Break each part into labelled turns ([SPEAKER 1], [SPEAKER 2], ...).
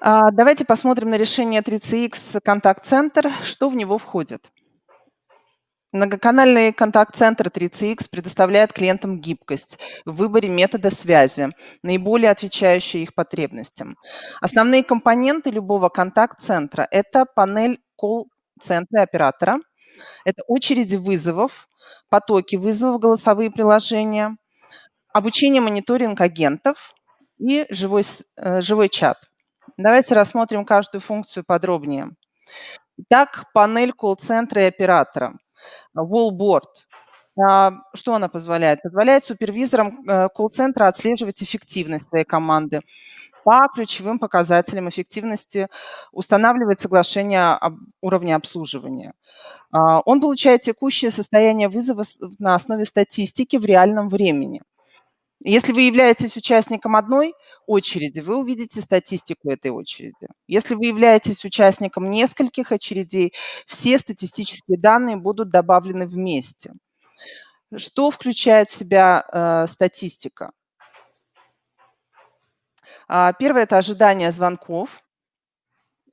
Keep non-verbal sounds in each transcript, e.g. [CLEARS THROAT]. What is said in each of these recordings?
[SPEAKER 1] А, давайте посмотрим на решение 3CX контакт-центр, что в него входит. Многоканальный контакт-центр 3CX предоставляет клиентам гибкость в выборе метода связи, наиболее отвечающие их потребностям. Основные компоненты любого контакт-центра– это панель колл-центра оператора, это очереди вызовов, потоки вызовов, голосовые приложения, обучение, мониторинг агентов и живой, э, живой чат. Давайте рассмотрим каждую функцию подробнее. Итак, панель колл-центра и оператора. Wallboard. А, что она позволяет? Позволяет супервизорам э, колл-центра отслеживать эффективность своей команды по ключевым показателям эффективности, устанавливает соглашение об уровне обслуживания. А, он получает текущее состояние вызова на основе статистики в реальном времени. Если вы являетесь участником одной очереди, вы увидите статистику этой очереди. Если вы являетесь участником нескольких очередей, все статистические данные будут добавлены вместе. Что включает в себя э, статистика? А, первое– это ожидание звонков.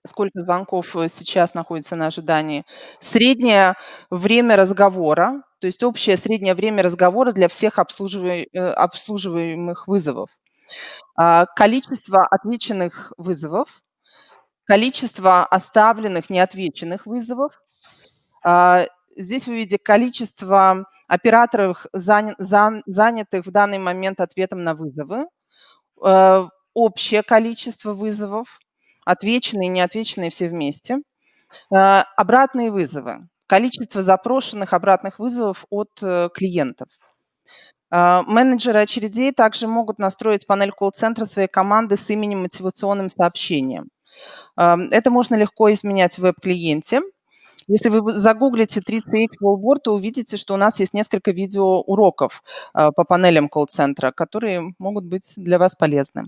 [SPEAKER 1] Сколько звонков э, сейчас находится на ожидании. Среднее время разговора, то есть общее среднее время разговора для всех обслуживаемых, э, обслуживаемых вызовов. А, количество отвеченных вызовов, количество оставленных неотвеченных вызовов. А, здесь вы видите количество операторов, занятых в данный момент ответом на вызовы, э, общее количество вызовов, отвеченные и неотвеченные все вместе, э, обратные вызовы, количество запрошенных обратных вызовов от э, клиентов – а, менеджеры очередей также могут настроить панель колл-центра своей команды с именем мотивационным сообщением. Это можно легко изменять в веб-клиенте. Если вы загуглите 3CX Wallboard, то увидите, что у нас есть несколько видеоуроков а, по панелям колл-центра, которые могут быть для вас полезны.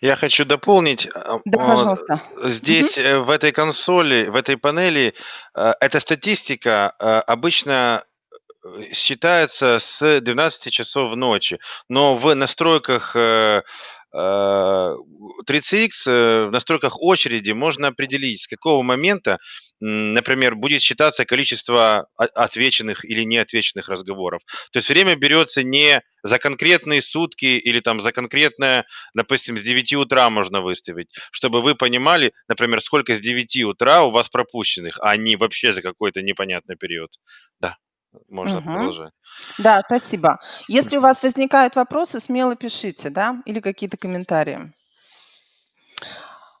[SPEAKER 2] Я хочу дополнить.
[SPEAKER 1] А, да, пожалуйста.
[SPEAKER 2] Здесь угу. в этой консоли, в этой панели, э, эта статистика э, обычно считается с 12 часов ночи, но в настройках 3CX в настройках очереди можно определить, с какого момента например, будет считаться количество отвеченных или неотвеченных разговоров. То есть время берется не за конкретные сутки или там за конкретное, допустим, с 9 утра можно выставить, чтобы вы понимали, например, сколько с 9 утра у вас пропущенных, а не вообще за какой-то непонятный период. Да, можно угу. продолжать.
[SPEAKER 1] Да, спасибо. Если у вас возникают вопросы, смело пишите, да, или какие-то комментарии.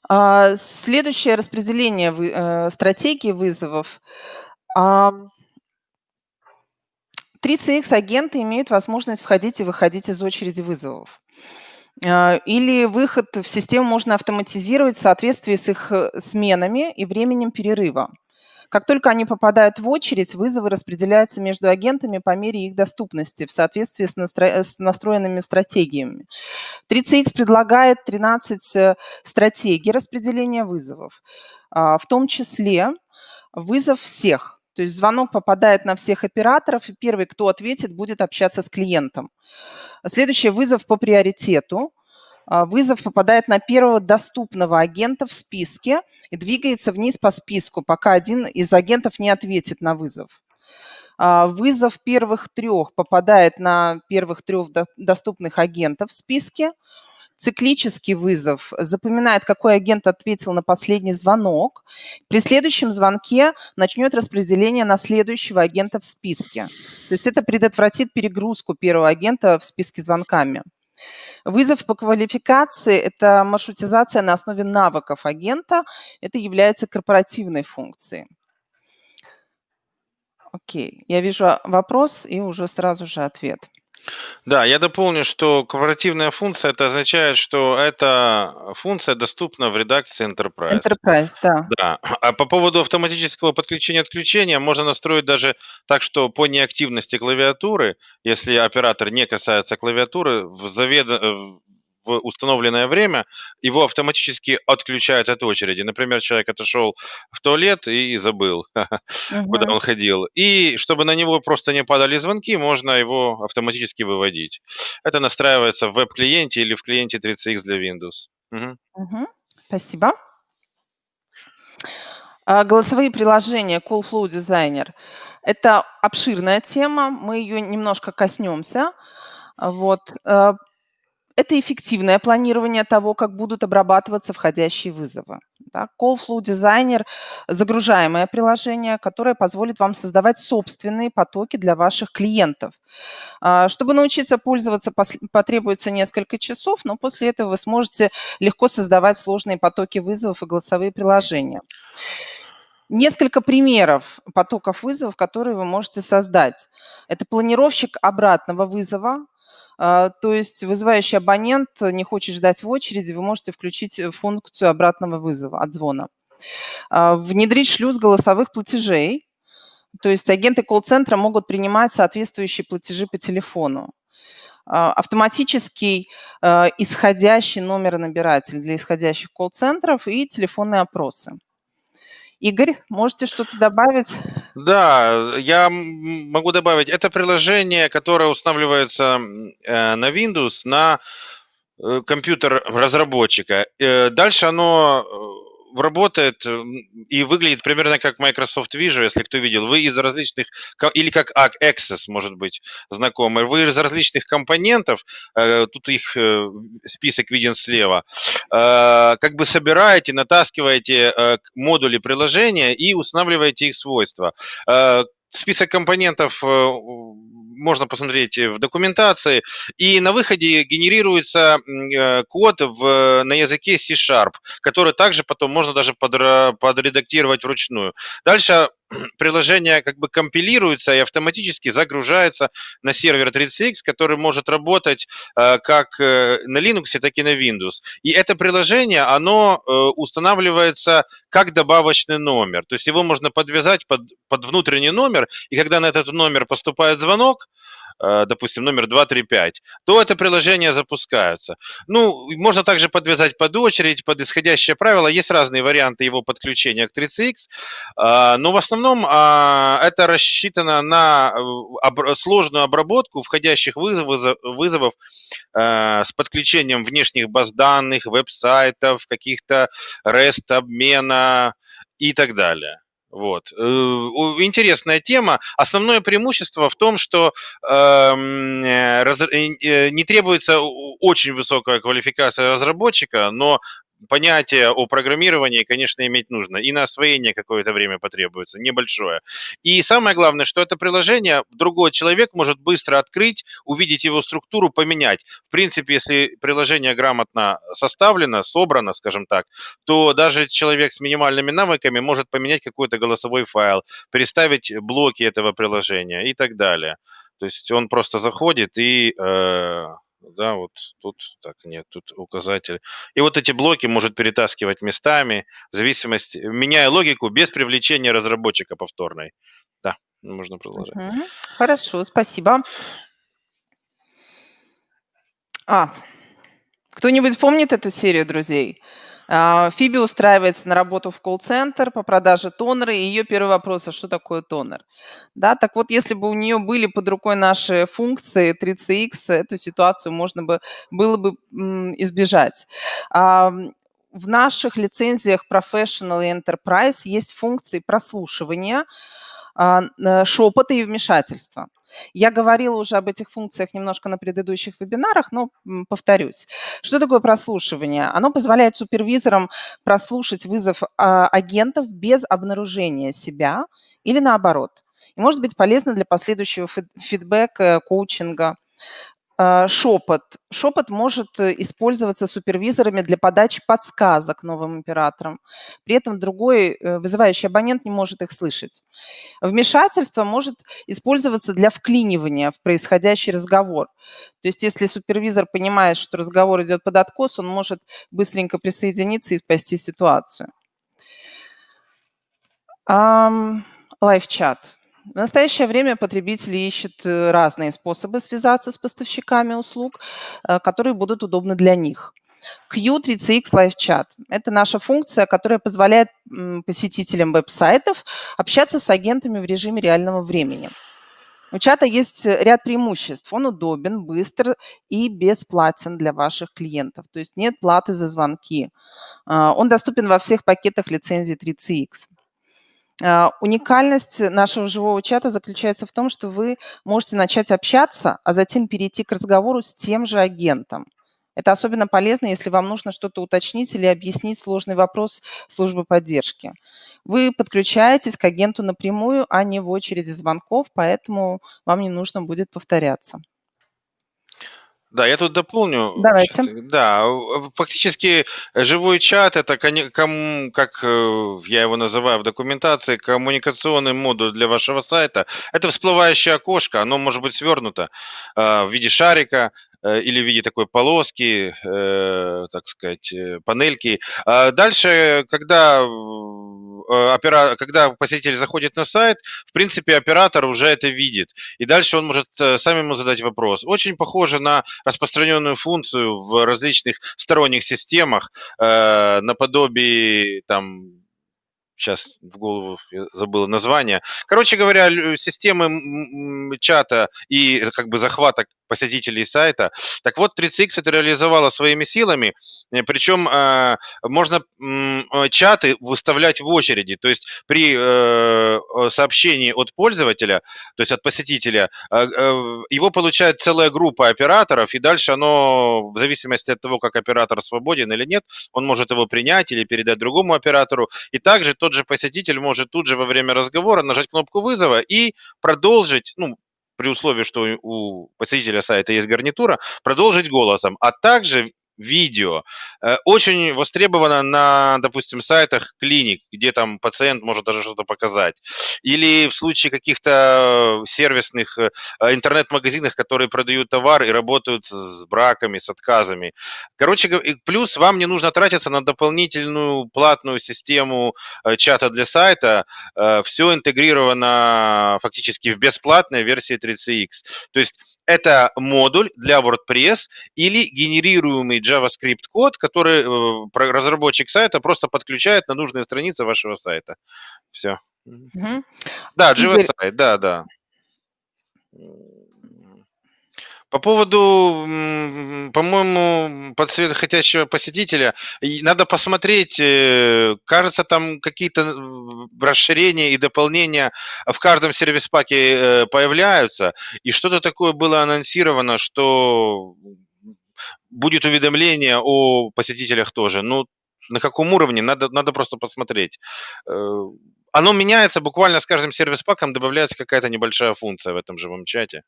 [SPEAKER 1] А, следующее распределение вы э, стратегии вызовов. 3CX-агенты имеют возможность входить и выходить из очереди вызовов. А, или выход в систему можно автоматизировать в соответствии с их э, сменами и временем перерыва. Как только они попадают в очередь, вызовы распределяются между агентами по мере их доступности в соответствии с, настро... с настроенными стратегиями. 3CX предлагает 13 э, стратегий распределения вызовов, а, в том числе вызов всех. То есть звонок попадает на всех операторов, и первый, кто ответит, будет общаться с клиентом. Следующий вызов по приоритету. А, вызов попадает на первого доступного агента в списке и двигается вниз по списку, пока один из агентов не ответит на вызов. А, вызов первых трех попадает на первых трех доступных агентов в списке. Циклический вызов запоминает, какой агент ответил на последний звонок. При следующем звонке начнет распределение на следующего агента в списке. То есть это предотвратит перегрузку первого агента в списке звонками. Вызов по квалификации – это маршрутизация на основе навыков агента. Это является корпоративной функцией. Окей, я вижу вопрос и уже сразу же ответ.
[SPEAKER 2] Да, я дополню, что корпоративная функция это означает, что эта функция доступна в редакции Enterprise.
[SPEAKER 1] Enterprise, да.
[SPEAKER 2] Да. А по поводу автоматического подключения-отключения можно настроить даже так, что по неактивности клавиатуры, если оператор не касается клавиатуры, в, завед... в установленное время, его автоматически отключают от очереди. Например, человек отошел в туалет и забыл, [LAUGHS] куда он ходил. И чтобы на него просто не падали звонки, можно его автоматически выводить. Это настраивается в веб-клиенте или в клиенте 30X для Windows.
[SPEAKER 1] Мгм. Мгм. Спасибо. А, голосовые приложения Call Flow Designer- это обширная тема, мы ее немножко коснемся. Вот. Это эффективное планирование того, как будут обрабатываться входящие вызовы. Да. Call Flow Designer- загружаемое приложение, которое позволит вам создавать собственные потоки для ваших клиентов. А, чтобы научиться пользоваться, потребуется несколько часов, но после этого вы сможете легко создавать сложные потоки вызовов и голосовые приложения. Несколько примеров потоков вызовов, которые вы можете создать. Это планировщик обратного вызова, то есть вызывающий абонент не хочет ждать в очереди, вы можете включить э, функцию обратного вызова, отзвона. А, внедрить шлюз голосовых платежей, то есть агенты колл-центра могут принимать соответствующие платежи по телефону. А, автоматический исходящий номер набиратель для исходящих колл-центров и телефонные опросы. Игорь, можете что-то добавить?
[SPEAKER 2] Да, я могу добавить. Это приложение, которое устанавливается э, на Windows на э, компьютер разработчика. Э, дальше оно работает и выглядит примерно как Microsoft Visual, если кто видел. Вы из различных, или как Access, может быть, знакомый. Вы из различных компонентов, э, тут их э, список виден слева, э, как бы собираете, натаскиваете модули приложения и устанавливаете их свойства. Список компонентов можно посмотреть в документации. И на выходе генерируется э, код в, на языке C-Sharp, который также потом можно даже подредактировать вручную. Дальше [CLEARS THROAT] приложение как бы компилируется и автоматически загружается на сервер 30X, который может работать э, как э, на Linux, так и на Windows. И это приложение, оно э, устанавливается как добавочный номер. То есть его можно подвязать под, под внутренний номер, и когда на этот номер поступает звонок, допустим, номер 235, то это приложение запускается. Ну, можно также подвязать под очередь, под исходящее правило. Есть разные варианты его подключения к 30X, а, но в основном а, это рассчитано на э, сложную обработку входящих вызовов, вызовов э, с подключением внешних баз данных, веб-сайтов, каких-то REST обмена и так далее. Вот. Э, интересная тема. Основное преимущество в том, что эм, э, э, не требуется очень высокая квалификация разработчика, но понятие о программировании, конечно, иметь нужно. И на освоение какое-то время потребуется, небольшое. И самое главное, что это приложение другой человек может быстро открыть, увидеть его структуру, поменять. В принципе, если приложение грамотно составлено, собрано, скажем так, то даже человек с минимальными навыками может поменять какой-то голосовой файл, переставить блоки этого приложения и так далее. То есть он просто заходит и э, да, вот тут, так, нет, тут указатель. И вот эти блоки может перетаскивать местами, в зависимости, меняя логику, без привлечения разработчика повторной. Да, можно продолжать.
[SPEAKER 1] Угу. Хорошо, спасибо. А, кто-нибудь помнит эту серию, друзей? А, Фиби устраивается на работу в колл-центр по продаже тонера, и ее первый вопрос, а что такое тонер? Да, так вот, если бы у нее были под рукой наши функции 3CX, эту ситуацию можно бы, было бы избежать. В наших лицензиях Professional и Enterprise есть функции прослушивания, а, шепота и вмешательства. Я говорила уже об этих функциях немножко на предыдущих вебинарах, но повторюсь. Что такое прослушивание? Оно позволяет супервизорам прослушать вызов а, агентов без обнаружения себя или наоборот. И может быть полезно для последующего фидбэка, коучинга. А, шепот. Шепот может э, использоваться супервизорами для подачи подсказок новым операторам. При этом другой э, вызывающий абонент не может их слышать. Вмешательство может использоваться для вклинивания в происходящий разговор. То есть если супервизор понимает, что разговор идет под откос, он может быстренько присоединиться и спасти ситуацию. Лайв-чат. В настоящее время потребители ищут э, разные способы связаться с поставщиками услуг, э, которые будут удобны для них. Q3CX Live Chat – это наша функция, которая позволяет посетителям веб-сайтов общаться с агентами в режиме реального времени. У чата есть ряд преимуществ. Он удобен, быстр и бесплатен для ваших клиентов. То есть нет платы за звонки. Он доступен во всех пакетах лицензии 3CX. А, уникальность нашего живого чата заключается в том, что вы можете начать общаться, а затем перейти к разговору с тем же агентом. Это особенно полезно, если вам нужно что-то уточнить или объяснить сложный вопрос службы поддержки. Вы подключаетесь к агенту напрямую, а не в очереди звонков, поэтому вам не нужно будет повторяться.
[SPEAKER 2] Да, я тут дополню.
[SPEAKER 1] Давайте.
[SPEAKER 2] Да, фактически живой чат это, как э, я его называю в документации, коммуникационный модуль для вашего сайта. Это всплывающее окошко, оно может быть свернуто э, в виде шарика, или в виде такой полоски, э, так сказать, э, панельки. А дальше, когда, опера... когда посетитель заходит на сайт, в принципе, оператор уже это видит. И дальше он может сам ему задать вопрос. Очень похоже на распространенную функцию в различных сторонних системах, наподобие там сейчас в голову забыл название. Короче говоря, системы чата и как бы захвата посетителей сайта. Так вот, 30X это реализовала своими силами, э, причем э, можно э, чаты выставлять в очереди, то есть при сообщении от пользователя, то есть от посетителя, его получает целая группа операторов, и дальше оно, в зависимости от того, как оператор свободен или нет, он может его принять или передать другому оператору, и также тот же посетитель может тут же во время разговора нажать кнопку вызова и продолжить, ну, при условии, что у посетителя сайта есть гарнитура, продолжить голосом, а также видео. Э, очень востребовано на, допустим, сайтах клиник, где там пациент может даже что-то показать. Или в случае каких-то сервисных э, интернет-магазинах, которые продают товар и работают с браками, с отказами. Короче, плюс вам не нужно тратиться на дополнительную платную систему э, чата для сайта. Все интегрировано фактически в бесплатной версии 3CX. То есть это модуль для WordPress или генерируемый JavaScript код, который э, разработчик сайта просто подключает на нужные страницы вашего сайта. Все. Угу. Да, JavaScript, да, да. По поводу, по-моему, подсвет хотящего посетителя, надо посмотреть, э, кажется, там какие-то расширения и дополнения в каждом сервис-паке э, появляются, и что-то такое было анонсировано, что будет уведомление о посетителях тоже. Ну, на каком уровне, надо, надо просто посмотреть. Э, оно меняется буквально с каждым сервис-паком, добавляется какая-то небольшая функция в этом живом чате.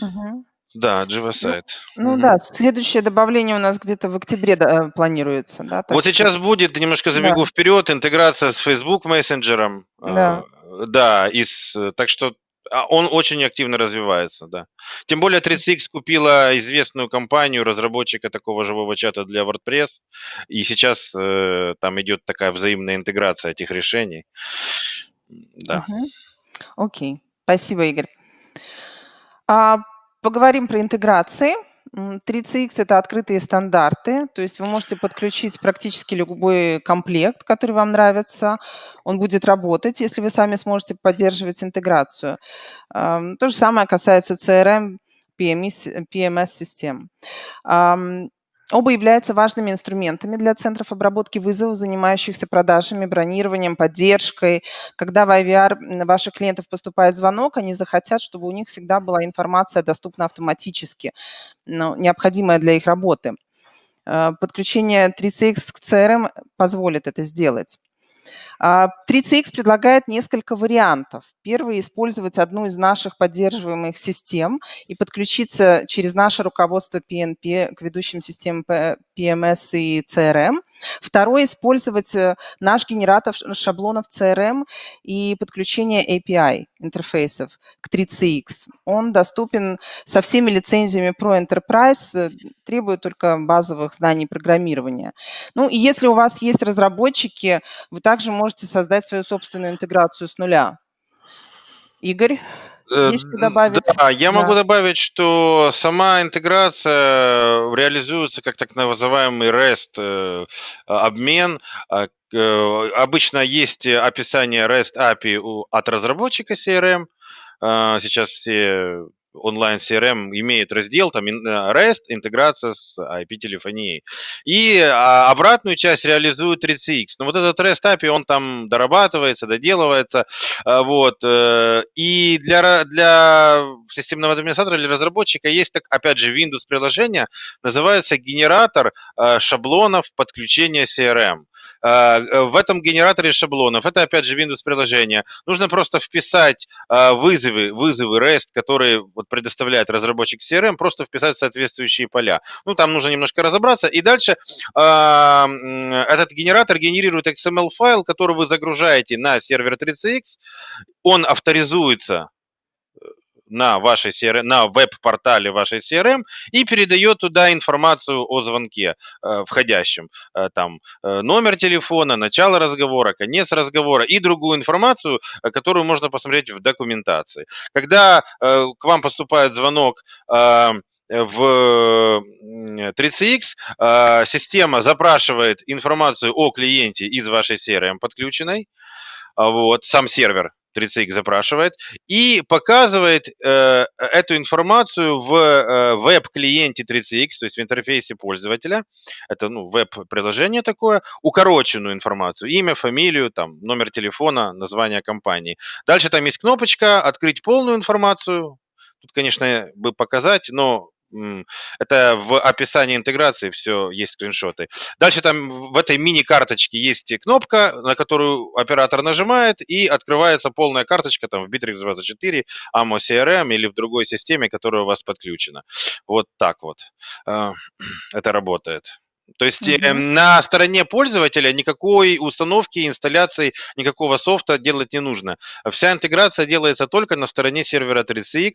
[SPEAKER 2] Угу. Да, Java сайт.
[SPEAKER 1] Ну, ну да, следующее добавление у нас где-то в октябре да, планируется, да?
[SPEAKER 2] Вот что... сейчас будет, немножко забегу да. вперед, интеграция с Facebook мессенджером. Да. Э, да, из, так что он очень активно развивается, да. Тем более 30X купила известную компанию разработчика такого живого чата для WordPress, и сейчас э, там идет такая взаимная интеграция этих решений. Да.
[SPEAKER 1] Окей, спасибо, Игорь. А, Поговорим про интеграции. 3CX – это открытые стандарты, то есть вы можете подключить практически любой комплект, который вам нравится. Он будет работать, если вы сами сможете поддерживать интеграцию. То же самое касается CRM, PMS-систем. Оба являются важными инструментами для центров обработки вызовов, занимающихся продажами, бронированием, поддержкой. Когда в IVR ваших клиентов поступает звонок, они захотят, чтобы у них всегда была информация доступна автоматически, ну, необходимая для их работы. Э, подключение 3CX к CRM позволит это сделать. 3CX а, предлагает несколько вариантов. Первый – использовать одну из наших поддерживаемых систем и подключиться через наше руководство PNP к ведущим системам PMS и CRM. Второй – использовать э, наш генератор шаблонов CRM и подключение API интерфейсов к 3CX. Он доступен со всеми лицензиями Pro Enterprise, э, требует только базовых знаний программирования. Ну и если у вас есть разработчики, вы также можете создать свою собственную интеграцию с нуля. Игорь,
[SPEAKER 2] Э,
[SPEAKER 1] есть что добавить?
[SPEAKER 2] да, я
[SPEAKER 1] Да.
[SPEAKER 2] могу добавить, что сама интеграция реализуется как так называемый REST э, обмен. А, э, обычно есть описание REST API от разработчика CRM. А, сейчас все онлайн CRM имеет раздел, там REST, интеграция с IP-телефонией. И а, обратную часть реализует 3CX. Но вот этот REST API, он там дорабатывается, доделывается. А, вот. Э, и для, для системного администратора или разработчика есть, так, опять же, Windows приложение, называется генератор э, шаблонов подключения CRM. А, э, в этом генераторе шаблонов, это опять же Windows приложение, нужно просто вписать вызовы, вызовы REST, которые вот предоставляет разработчик CRM, просто вписать соответствующие поля. Ну, там нужно немножко разобраться. И дальше э, этот генератор генерирует XML-файл, который вы загружаете на сервер 3CX. Он авторизуется на вашей CRM, на веб-портале вашей CRM и передает туда информацию о звонке э, входящем. Э, там э, номер телефона, начало разговора, конец разговора и другую информацию, которую можно посмотреть в документации. Когда к вам поступает звонок в 3CX э, система запрашивает информацию о клиенте из вашей CRM подключенной, вот, сам сервер 3CX запрашивает и показывает э, эту информацию в э, веб-клиенте 3CX, то есть в интерфейсе пользователя. Это ну, веб-приложение такое, укороченную информацию, имя, фамилию, там, номер телефона, название компании. Дальше там есть кнопочка «Открыть полную информацию». Тут, конечно, бы показать, но это в описании интеграции все есть скриншоты. Дальше там в этой мини-карточке есть кнопка, на которую оператор нажимает, и открывается полная карточка там в Bittrex 24, AMO CRM или в другой системе, которая у вас подключена. Вот так вот э, [CLEARS THROAT] это работает. То есть э, на стороне пользователя никакой установки, инсталляции, никакого софта делать не нужно. Вся интеграция делается только на стороне сервера 3CX,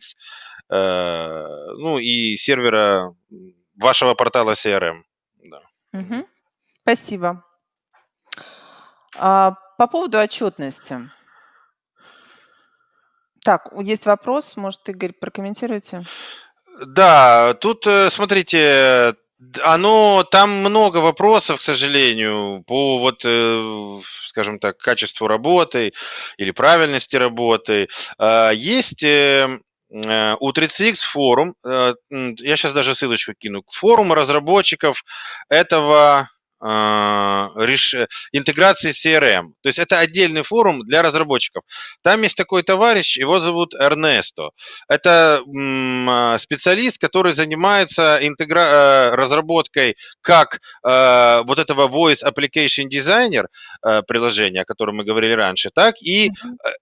[SPEAKER 2] э, ну и сервера вашего портала CRM. Да.
[SPEAKER 1] Угу. Спасибо. А, по поводу отчетности. Так, есть вопрос, может, Игорь, прокомментируйте?
[SPEAKER 2] Да, тут, э, смотрите, оно, там много вопросов, к сожалению, по вот, э, скажем так, качеству работы или правильности работы. А, есть э, э, у 3CX форум, я сейчас даже ссылочку кину, форум разработчиков этого реш... интеграции CRM. То есть это отдельный форум для разработчиков. Там есть такой товарищ, его зовут Эрнесто. Это а, специалист, который занимается интегра... Э, разработкой как э, вот этого Voice Application Designer э, приложения, о котором мы говорили раньше, так и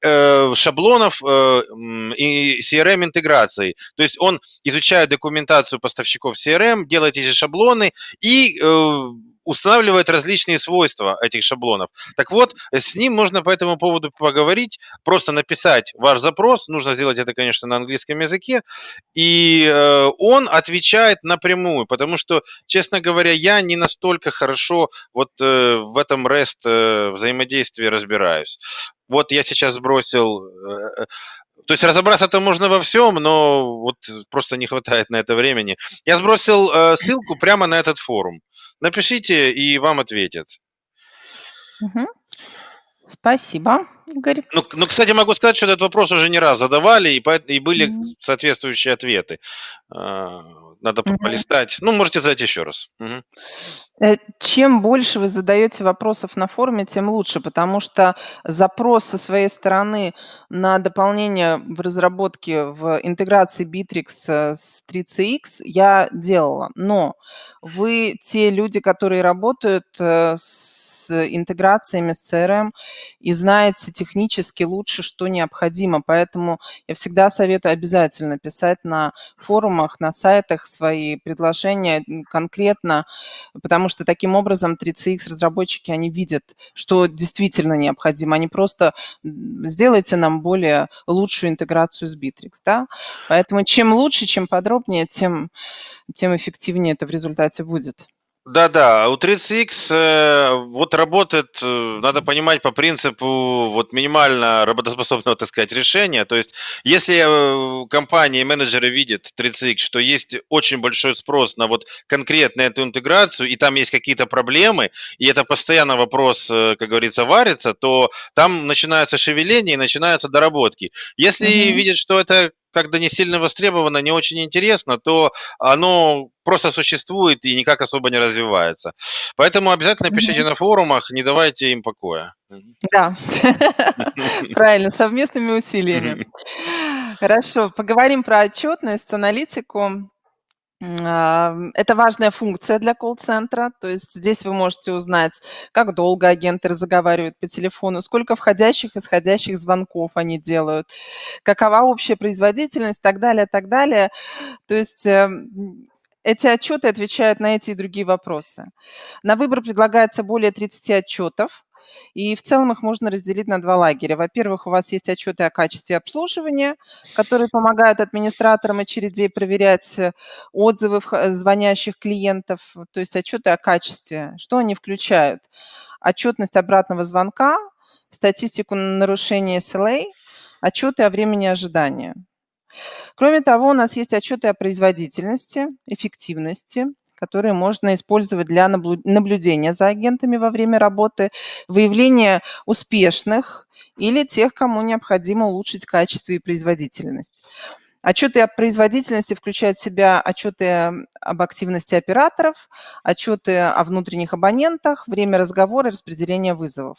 [SPEAKER 2] шаблонов и CRM интеграции. То есть он изучает документацию поставщиков CRM, делает эти шаблоны и устанавливает различные свойства этих шаблонов. Так вот, с ним можно по этому поводу поговорить, просто написать ваш запрос, нужно сделать это, конечно, на английском языке, и э, он отвечает напрямую, потому что, честно говоря, я не настолько хорошо вот э, в этом REST э, взаимодействии разбираюсь. Вот я сейчас сбросил э, то есть разобраться-то можно во всем, но вот просто не хватает на это времени. Я сбросил э, ссылку прямо на этот форум. Напишите, и вам ответят.
[SPEAKER 1] Угу. Спасибо, Игорь.
[SPEAKER 2] Ну, ну, кстати, могу сказать, что этот вопрос уже не раз задавали, и, по, и были угу. соответствующие ответы. А, надо угу. полистать. Ну, можете задать еще раз. Угу.
[SPEAKER 1] Чем больше вы задаете вопросов на форуме, тем лучше, потому что запрос со своей стороны на дополнение в разработке, в интеграции Bittrex э, с 3CX я делала. Но вы те люди, которые работают э, с интеграциями с CRM и знаете технически лучше, что необходимо. Поэтому я всегда советую обязательно писать на форумах, на сайтах свои предложения конкретно, потому что таким образом 3CX разработчики, они видят, что действительно необходимо. Они просто сделайте нам более лучшую интеграцию с Bittrex. Да? Поэтому чем лучше, чем подробнее, тем, тем эффективнее это в результате будет.
[SPEAKER 2] Да-да, у 30X, э, вот работает, э, надо понимать по принципу вот минимально работоспособного, так сказать, решения. То есть, если э, компании, менеджеры видят 30X, что есть очень большой спрос на вот конкретно эту интеграцию, и там есть какие-то проблемы, и это постоянно вопрос, э, как говорится, варится, то там начинаются шевеления и начинаются доработки. Если
[SPEAKER 1] Мгм.
[SPEAKER 2] видят, что это когда не сильно востребовано, не очень интересно, то оно просто существует и никак особо не развивается. Поэтому обязательно пишите
[SPEAKER 1] Мгм.
[SPEAKER 2] на форумах, не давайте им покоя.
[SPEAKER 1] Да, [LAUGHS] правильно, совместными усилиями. Хорошо, поговорим про отчетность, аналитику. Это важная функция для колл-центра. То есть здесь вы можете узнать, как долго агенты разговаривают по телефону, сколько входящих, исходящих звонков они делают, какова общая производительность, так далее, так далее. То есть, эм, эти отчеты отвечают на эти и другие вопросы. На выбор предлагается более 30 отчетов, и в целом их можно разделить на 2 лагеря. Во-первых, у вас есть отчеты о качестве обслуживания, которые помогают администраторам очередей проверять, э, отзывы вх звонящих клиентов, то есть отчеты о качестве. Что они включают? Отчетность обратного звонка, статистику нарушения SLA, отчеты о времени ожидания. Кроме того, у нас есть отчеты о производительности, эффективности, которые можно использовать для наблю наблюдения за агентами во время работы, выявления успешных или тех, кому необходимо улучшить качество и производительность. Отчеты о производительности включают в себя отчеты об активности операторов, отчеты о внутренних абонентах, время разговора распределение вызовов.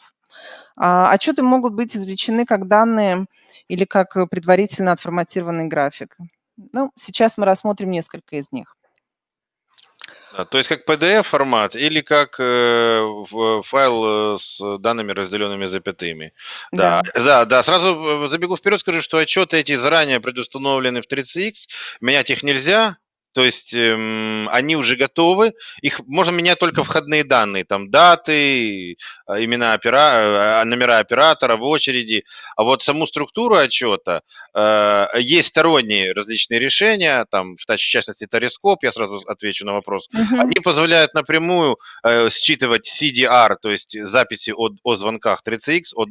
[SPEAKER 1] А, отчеты могут быть извлечены как данные или как предварительно отформатированный график. Ну, сейчас мы рассмотрим несколько из них.
[SPEAKER 2] Да, то есть как PDF формат или как, э, в файл, э, с данными, разделенными запятыми.
[SPEAKER 1] Да.
[SPEAKER 2] Да, да, да, сразу в забегу вперед, скажу, что отчеты эти заранее предустановлены в 30X, менять их нельзя. То есть, эм, они уже готовы, их можно менять только входные данные, там даты, а, имена опера а, номера оператора в очереди. А вот саму структуру отчета, э, есть сторонние различные решения, там, в частности, Терескоп, я сразу отвечу на вопрос.
[SPEAKER 1] Мгм.
[SPEAKER 2] Они позволяют напрямую, э, считывать CDR, то есть записи от о звонках 30X, от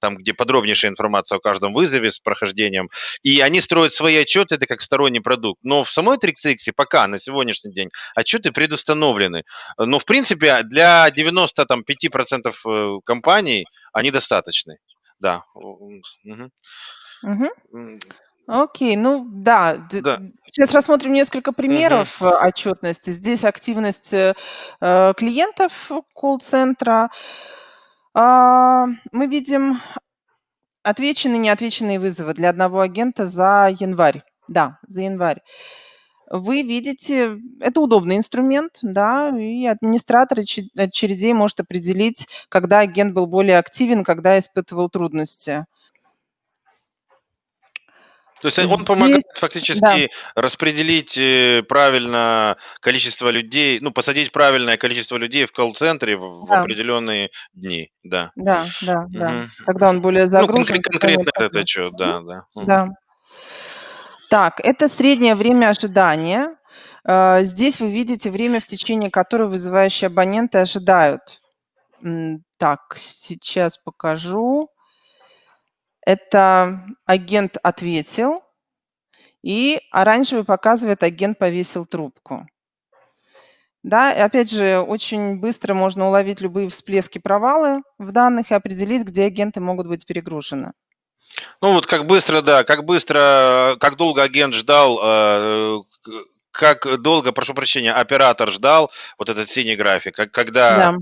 [SPEAKER 2] там, где подробнейшая информация о каждом вызове с прохождением. И они строят свои отчеты, это как сторонний продукт. Но в самой 30X пока, на сегодняшний день, отчеты предустановлены. Но, в принципе, для 95% э, компаний они достаточны. Да. Мгм. М.
[SPEAKER 1] Окей, ну да,
[SPEAKER 2] Да.
[SPEAKER 1] сейчас рассмотрим несколько примеров, э, отчетности. Здесь активность, э, э, клиентов колл-центра. А, мы видим отвеченные, неотвеченные вызовы для одного агента за январь. Да, за январь. Вы видите, это удобный инструмент, да, и администратор оче очередей может определить, когда агент был более активен, когда испытывал трудности.
[SPEAKER 2] То есть он помогает
[SPEAKER 1] Здесь да.
[SPEAKER 2] фактически распределить, э, правильно количество людей, ну, посадить правильное количество людей в колл-центре в в
[SPEAKER 1] Да.
[SPEAKER 2] определенные дни, да.
[SPEAKER 1] Да, да, да.
[SPEAKER 2] Мгм.
[SPEAKER 1] Когда он более
[SPEAKER 2] Ну,
[SPEAKER 1] загружен, нет
[SPEAKER 2] конкретно
[SPEAKER 1] такого.
[SPEAKER 2] отчет,
[SPEAKER 1] Мгм.
[SPEAKER 2] да, да.
[SPEAKER 1] Да. Так, это среднее время ожидания. Э, здесь вы видите время, в течение которого вызывающие абоненты ожидают. Так, сейчас покажу. Это агент ответил, и оранжевый показывает: агент повесил трубку. Да, и опять же, очень быстро можно уловить любые всплески, провалы в данных и определить, где агенты могут быть перегружены.
[SPEAKER 2] Ну, вот как быстро, да, как быстро, как долго агент ждал, э, как долго, прошу прощения, оператор ждал, вот этот синий график, когда,
[SPEAKER 1] Да.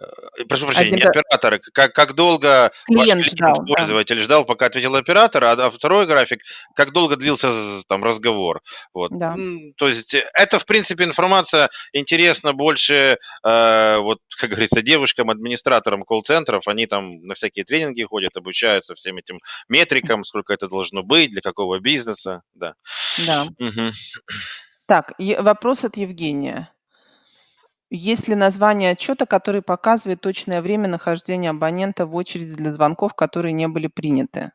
[SPEAKER 2] Э, прошу прощения, не
[SPEAKER 1] Агента
[SPEAKER 2] оператор, как как долго
[SPEAKER 1] Клиент ждал, да.
[SPEAKER 2] пользователь ждал, пока ответил оператор, а, а второй график, как долго длился там разговор. Вот.
[SPEAKER 1] Да.
[SPEAKER 2] То есть это, в принципе, информация интересна больше, э, вот, [LAUGHS] как говорится, девушкам, администраторам колл-центров. Они там на всякие тренинги ходят, обучаются всем этим метрикам, сколько это должно быть, для какого бизнеса, да.
[SPEAKER 1] Да.
[SPEAKER 2] Мгм.
[SPEAKER 1] Так, вопрос от Евгения. Есть ли название отчета, который показывает точное время нахождения абонента в очереди для звонков, которые не были приняты?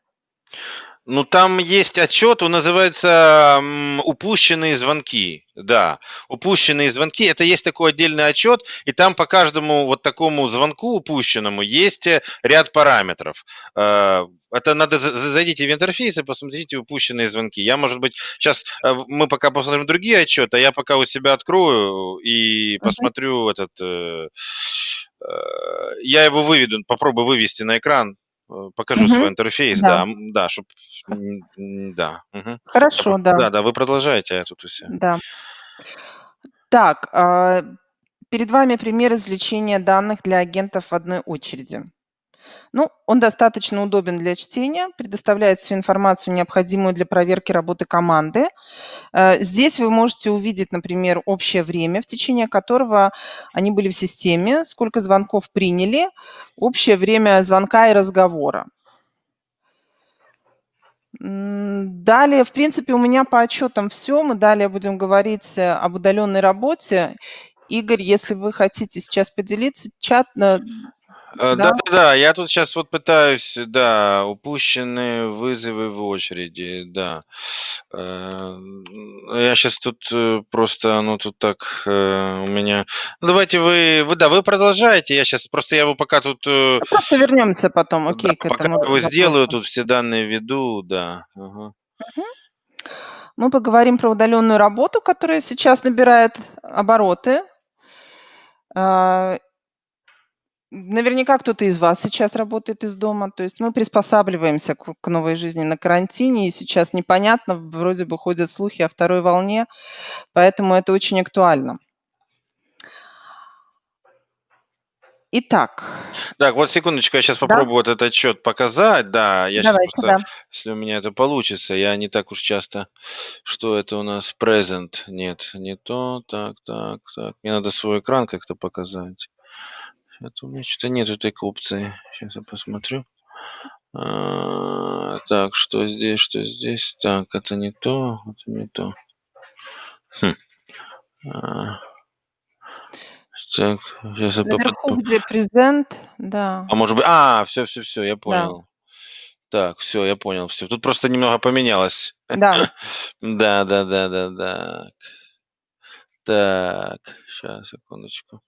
[SPEAKER 2] Ну, там есть отчет, он называется, "Упущенные звонки". Да, "Упущенные звонки"- это есть такой отдельный отчет, и там по каждому вот такому звонку упущенному есть, э, ряд параметров. Э, это надо за за зайдите в интерфейс и посмотрите "Упущенные звонки". Я, может быть, щас, э, мы пока посмотрим другие отчеты, а я пока у себя открою и посмотрю этот, я его выведу, попробую вывести на экран, э, покажу свой
[SPEAKER 1] Мгм.
[SPEAKER 2] интерфейс,
[SPEAKER 1] Да.
[SPEAKER 2] да, да, чтоб, м, м, да. Я
[SPEAKER 1] Хорошо,
[SPEAKER 2] про
[SPEAKER 1] да.
[SPEAKER 2] да-да, вы продолжайте, а я тут ся
[SPEAKER 1] Да. Так, а, перед вами пример извлечения данных для агентов в одной очереди. Ну, он достаточно удобен для чтения, предоставляет всю информацию, необходимую для проверки работы команды. Э, здесь вы можете увидеть, например, общее время, в течение которого они были в системе, сколько звонков приняли, общее время звонка и разговора. Далее, в принципе, у меня по отчетам всё. Мы далее будем говорить, э, об удаленной работе. Игорь, если вы хотите сейчас поделиться, чат, э?
[SPEAKER 2] Да-да-да, я тут щас вот пытаюсь, да, упущенные вызовы в очереди, да. Э, я щас тут, э, просто оно тут так, э, у меня Ну, давайте вы вы, да, вы продолжайте, я щас просто я его пока тут, э
[SPEAKER 1] Ну, просто вернемся потом,
[SPEAKER 2] Да,
[SPEAKER 1] окей, к
[SPEAKER 2] пока
[SPEAKER 1] этому
[SPEAKER 2] его сделаю,
[SPEAKER 1] вопросу.
[SPEAKER 2] тут все данные введу, да. Ага.
[SPEAKER 1] Мгм. Мы поговорим про удаленную работу, которая сейчас набирает обороты. Наверняка кто-то из вас сейчас работает из дома. То есть мы приспосабливаемся к к новой жизни на карантине, и сейчас непонятно, вроде бы ходят слухи о второй волне, поэтому это очень актуально. Итак.
[SPEAKER 2] Так, вот секундочку, я
[SPEAKER 1] Да.
[SPEAKER 2] попробую вот этот отчет показать. Да, я
[SPEAKER 1] Давайте,
[SPEAKER 2] просто,
[SPEAKER 1] да.
[SPEAKER 2] если у меня это получится, я не так уж часто Что это у нас? Present. Нет, не то. Так так так. Мне надо свой экран как-то показать. Это у меня чё-то нету такой опции. Щас я посмотрю. А, так, что здесь, что здесь? Так, это не то, это не то. Хм. А. Так, щас я
[SPEAKER 1] Наверху, где презент,
[SPEAKER 2] А
[SPEAKER 1] да.
[SPEAKER 2] может быть А, всё всё всё, я
[SPEAKER 1] Да.
[SPEAKER 2] понял. Так, всё, я понял всё. Тут просто немного поменялось.
[SPEAKER 1] Да. [LAUGHS]
[SPEAKER 2] Да да да да дак. Так, щас, секундочку.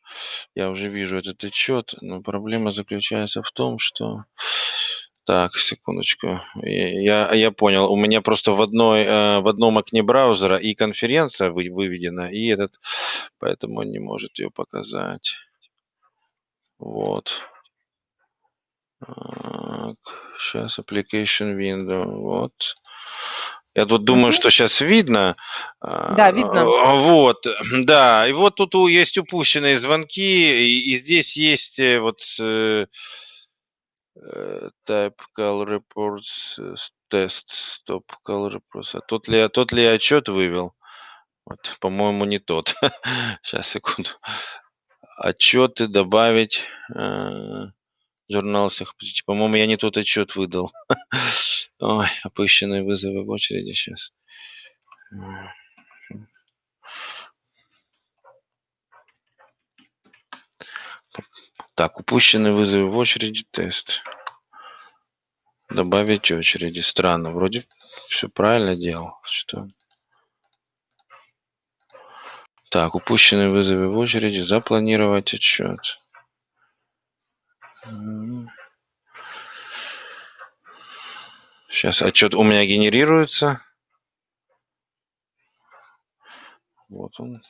[SPEAKER 2] Я уже вижу этот отчет, но проблема заключается в том, что Так, секундочку. Я я понял. У меня просто в одной, э, в одном окне браузера и конференция вы выведена, и этот, поэтому он не может её показать. Вот. Так, щас application window, вот. Я тут думаю,
[SPEAKER 1] Мгм.
[SPEAKER 2] что щас видно. А,
[SPEAKER 1] Да, видно.
[SPEAKER 2] вот, [CLEARS THROAT] да. И вот тут есть упущенные звонки, и и здесь есть, э, вот, э э, type call reports, тест, stop call reports. А тот ли я тот ли я отчет вывел? Вот, по-моему, не тот. [LAUGHS] Щас, секунду. Отчеты добавить, э, журнал всех по-моему, я не тот отчет выдал. [LAUGHS] Ой, опущенные вызовы в очереди. Мгм. Так, упущенные вызовы в очереди, тест. Добавить очереди. Странно, вроде всё правильно делал. Что Так, упущенные вызовы в очереди, запланировать отчет. М. Щас отчет у меня генерируется. Вот он.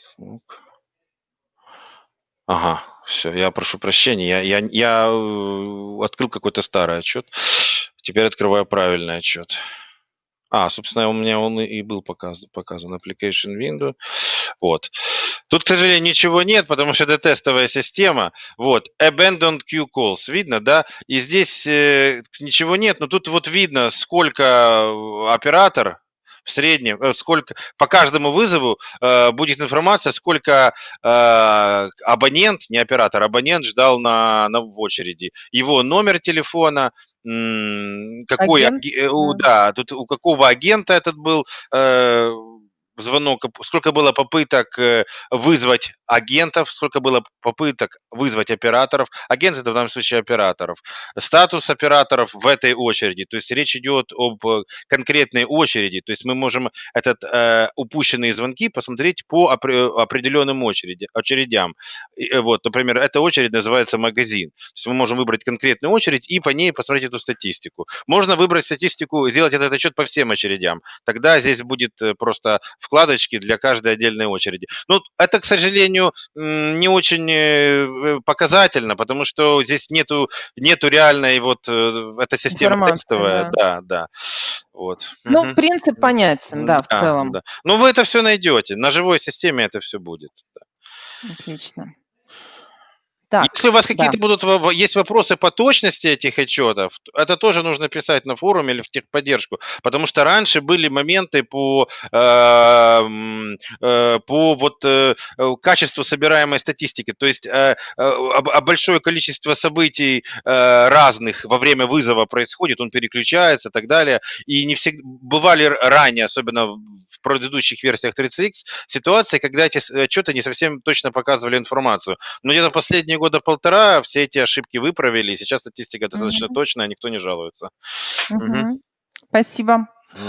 [SPEAKER 2] Ага, всё, я прошу прощения, я я я, э, открыл какой-то старый отчет. Теперь открываю правильный отчет. А, собственно, у меня он и был показан показан application window. Вот. Тут, к сожалению, ничего нет, потому что это тестовая система. Вот. Abandoned queue calls. Видно, да? И здесь, э, ничего нет, но тут вот видно, сколько, э, оператор в среднем, э, сколько по каждому вызову, э, будет информация, сколько, э, абонент, не оператор, абонент ждал на на в очереди. Его номер телефона, какой
[SPEAKER 1] Агент,
[SPEAKER 2] аге у
[SPEAKER 1] да.
[SPEAKER 2] да, тут у какого агента этот был, э, звонок, сколько было попыток, э, вызвать агентов, сколько было попыток вызвать операторов. Агент это в данном случае операторов. Статус операторов в этой очереди. То есть речь идет об конкретной очереди. То есть мы можем этот э, упущенные звонки посмотреть по определенным очереди, очередям. И, э, вот, например, эта очередь называется магазин. То есть мы можем выбрать конкретную очередь и по ней посмотреть эту статистику. Можно выбрать статистику, сделать этот отчет по всем очередям. Тогда здесь будет э, просто вкладочки для каждой отдельной очереди. Ну, это, к сожалению, не очень э, показательно, потому что здесь нету, нету реальной вот, эта система
[SPEAKER 1] Информация,
[SPEAKER 2] текстовая,
[SPEAKER 1] да.
[SPEAKER 2] да, да. Вот.
[SPEAKER 1] Ну,
[SPEAKER 2] Мгм.
[SPEAKER 1] принцип понятен, да, в
[SPEAKER 2] Да,
[SPEAKER 1] целом.
[SPEAKER 2] да. Ну, вы это все найдете. На живой системе это все будет. Да.
[SPEAKER 1] Отлично. Так,
[SPEAKER 2] Если у вас
[SPEAKER 1] да.
[SPEAKER 2] какие-то будут во- во- есть вопросы по точности этих отчетов, это тоже нужно писать на форуме или в техподдержку, потому что раньше были моменты по э, м, э, по вот э, э, качеству собираемой статистики, то есть э, большое количество событий э, разных во время вызова происходит, он переключается и так далее, и не всегда бывали ранее, особенно в предыдущих версиях 30X, ситуации, когда эти отчеты не совсем точно показывали информацию. Но где-то последние года полтора все эти ошибки выправили, и сейчас статистика достаточно
[SPEAKER 1] Мгм.
[SPEAKER 2] точная, никто не жалуется. Мгм.
[SPEAKER 1] Мгм. Спасибо.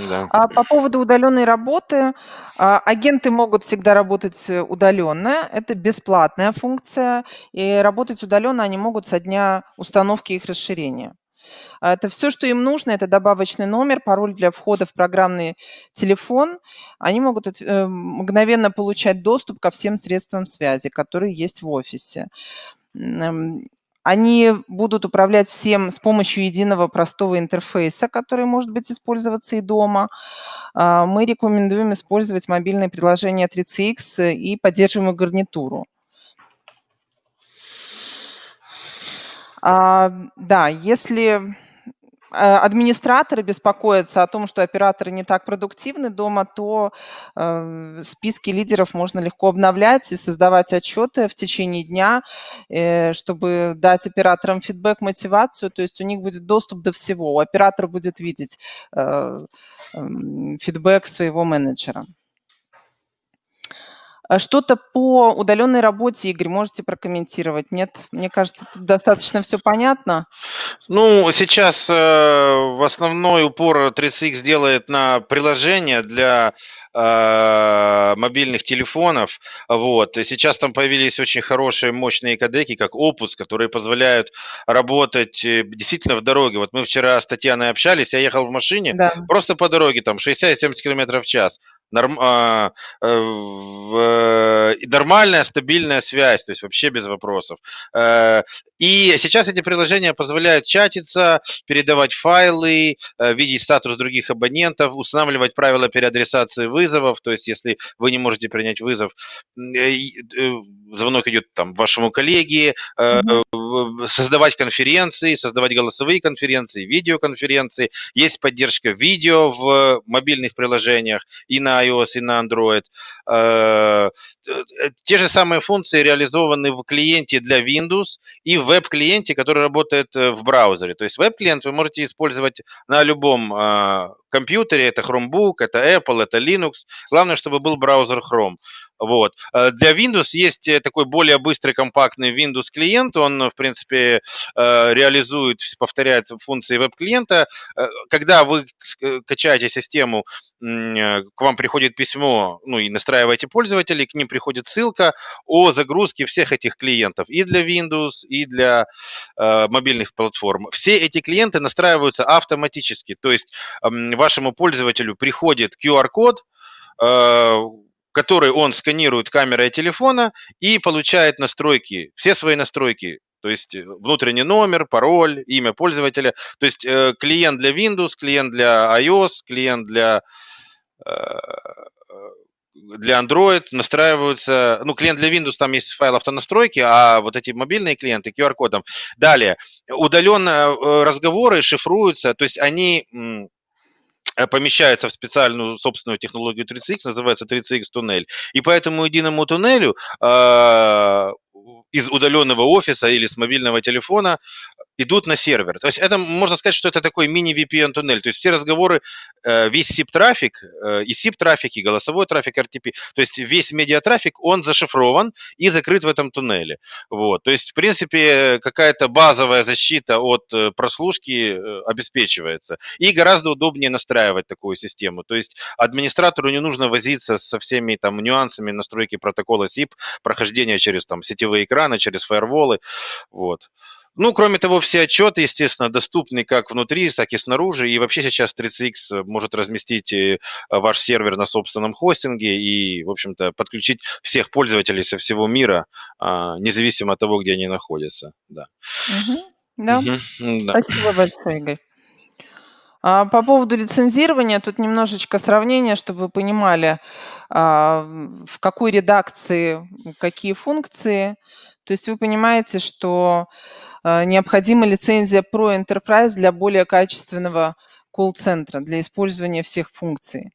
[SPEAKER 2] Да.
[SPEAKER 1] А по поводу удаленной работы, а, агенты могут всегда работать э, удаленно. Это бесплатная функция, и работать удаленно они могут со дня установки их расширения. А, Это все, что им нужно, это добавочный номер, пароль для входа в программный телефон. Они могут э, мгновенно получать доступ ко всем средствам связи, которые есть в офисе. Они будут управлять всем с помощью единого простого интерфейса, который может быть использоваться и дома. А, Мы рекомендуем использовать мобильное приложение 3CX и поддерживаемую гарнитуру. А, Да, если э, администраторы беспокоятся о том, что операторы не так продуктивны дома, то э, списки лидеров можно легко обновлять и создавать отчеты в течение дня, э, чтобы дать операторам фидбэк, мотивацию. То есть у них будет доступ до всего. Оператор будет видеть э, м, фидбэк своего менеджера. А Что-то по удаленной работе, Игорь, можете прокомментировать? Нет? Мне кажется, тут достаточно все понятно.
[SPEAKER 2] Ну, сейчас э, в основной упор 3CX делает на приложения для э, мобильных телефонов. Вот. И сейчас там появились очень хорошие, мощные кодеки, как Opus, которые позволяют работать э, действительно в дороге. Вот мы вчера с Татьяной общались, я ехал в машине,
[SPEAKER 1] Да.
[SPEAKER 2] просто по дороге, там 60-70 км в час. Норм, а, э, в, и нормальная, стабильная связь, то есть вообще без вопросов. Э, и сейчас эти приложения позволяют чатиться, передавать файлы, э, видеть статус других абонентов, устанавливать правила переадресации вызовов. То есть, если вы не можете принять вызов, э, э, звонок идет там вашему коллеге, э, в- создавать конференции, создавать голосовые конференции, видеоконференции. Есть поддержка видео в мобильных приложениях и на iOS, и на Android. Э, Те же самые функции реализованы в клиенте для Windows и в веб-клиенте, который работает э, в браузере. То есть веб-клиент вы можете использовать на любом э, компьютере. Это Chromebook, это Apple, это Linux. Главное, чтобы был браузер Chrome. Вот. Э, Для Windows есть э, такой более быстрый, компактный Windows клиент. Он, в принципе, э, реализует, повторяет функции веб-клиента. Э, Когда вы э, качаете систему, э, к вам приходит письмо, ну и настраиваете пользователей, к ним приходит ссылка о загрузке всех этих клиентов и для Windows, и для э, мобильных платформ. Все эти клиенты настраиваются автоматически, то есть вашему пользователю приходит QR-код, э, который он сканирует камерой телефона и получает настройки, все свои настройки, то есть э, внутренний номер, пароль, имя пользователя. То есть э, клиент для Windows, клиент для iOS, клиент для э, для Android настраиваются, ну, клиент для Windows, там есть файл автонастройки, а вот эти мобильные клиенты QR-кодом. Далее, удаленно э, разговоры шифруются, то есть они э, помещаются в специальную собственную технологию 3CX, называется 3CX туннель. И по этому единому туннелю э, из удаленного офиса или с мобильного телефона идут на сервер. То есть это можно сказать, что это такой мини-VPN-туннель. То есть все разговоры, э, весь SIP-трафик, э, и SIP-трафик, и голосовой трафик RTP, то есть весь медиатрафик, он зашифрован и закрыт в этом туннеле. Вот. То есть, в принципе, какая-то базовая защита от э, прослушки обеспечивается. И гораздо удобнее настраивать такую систему. То есть администратору не нужно возиться со всеми там нюансами настройки протокола SIP, прохождения через там сетевые экраны, через фаерволы. Вот. Ну, кроме того, все отчеты, естественно, доступны как внутри, так и снаружи. И вообще сейчас 30X может разместить э, ваш сервер на собственном хостинге и, в общем-то, подключить всех пользователей со всего мира, а, независимо от того, где они находятся. Да.
[SPEAKER 1] Угу. Да. Угу. да. Спасибо большое, Игорь. А, по поводу лицензирования, тут немножечко сравнение, чтобы вы понимали, а, в какой редакции какие функции. То есть вы понимаете, что а, необходима лицензия Pro Enterprise для более качественного колл-центра, для использования всех функций.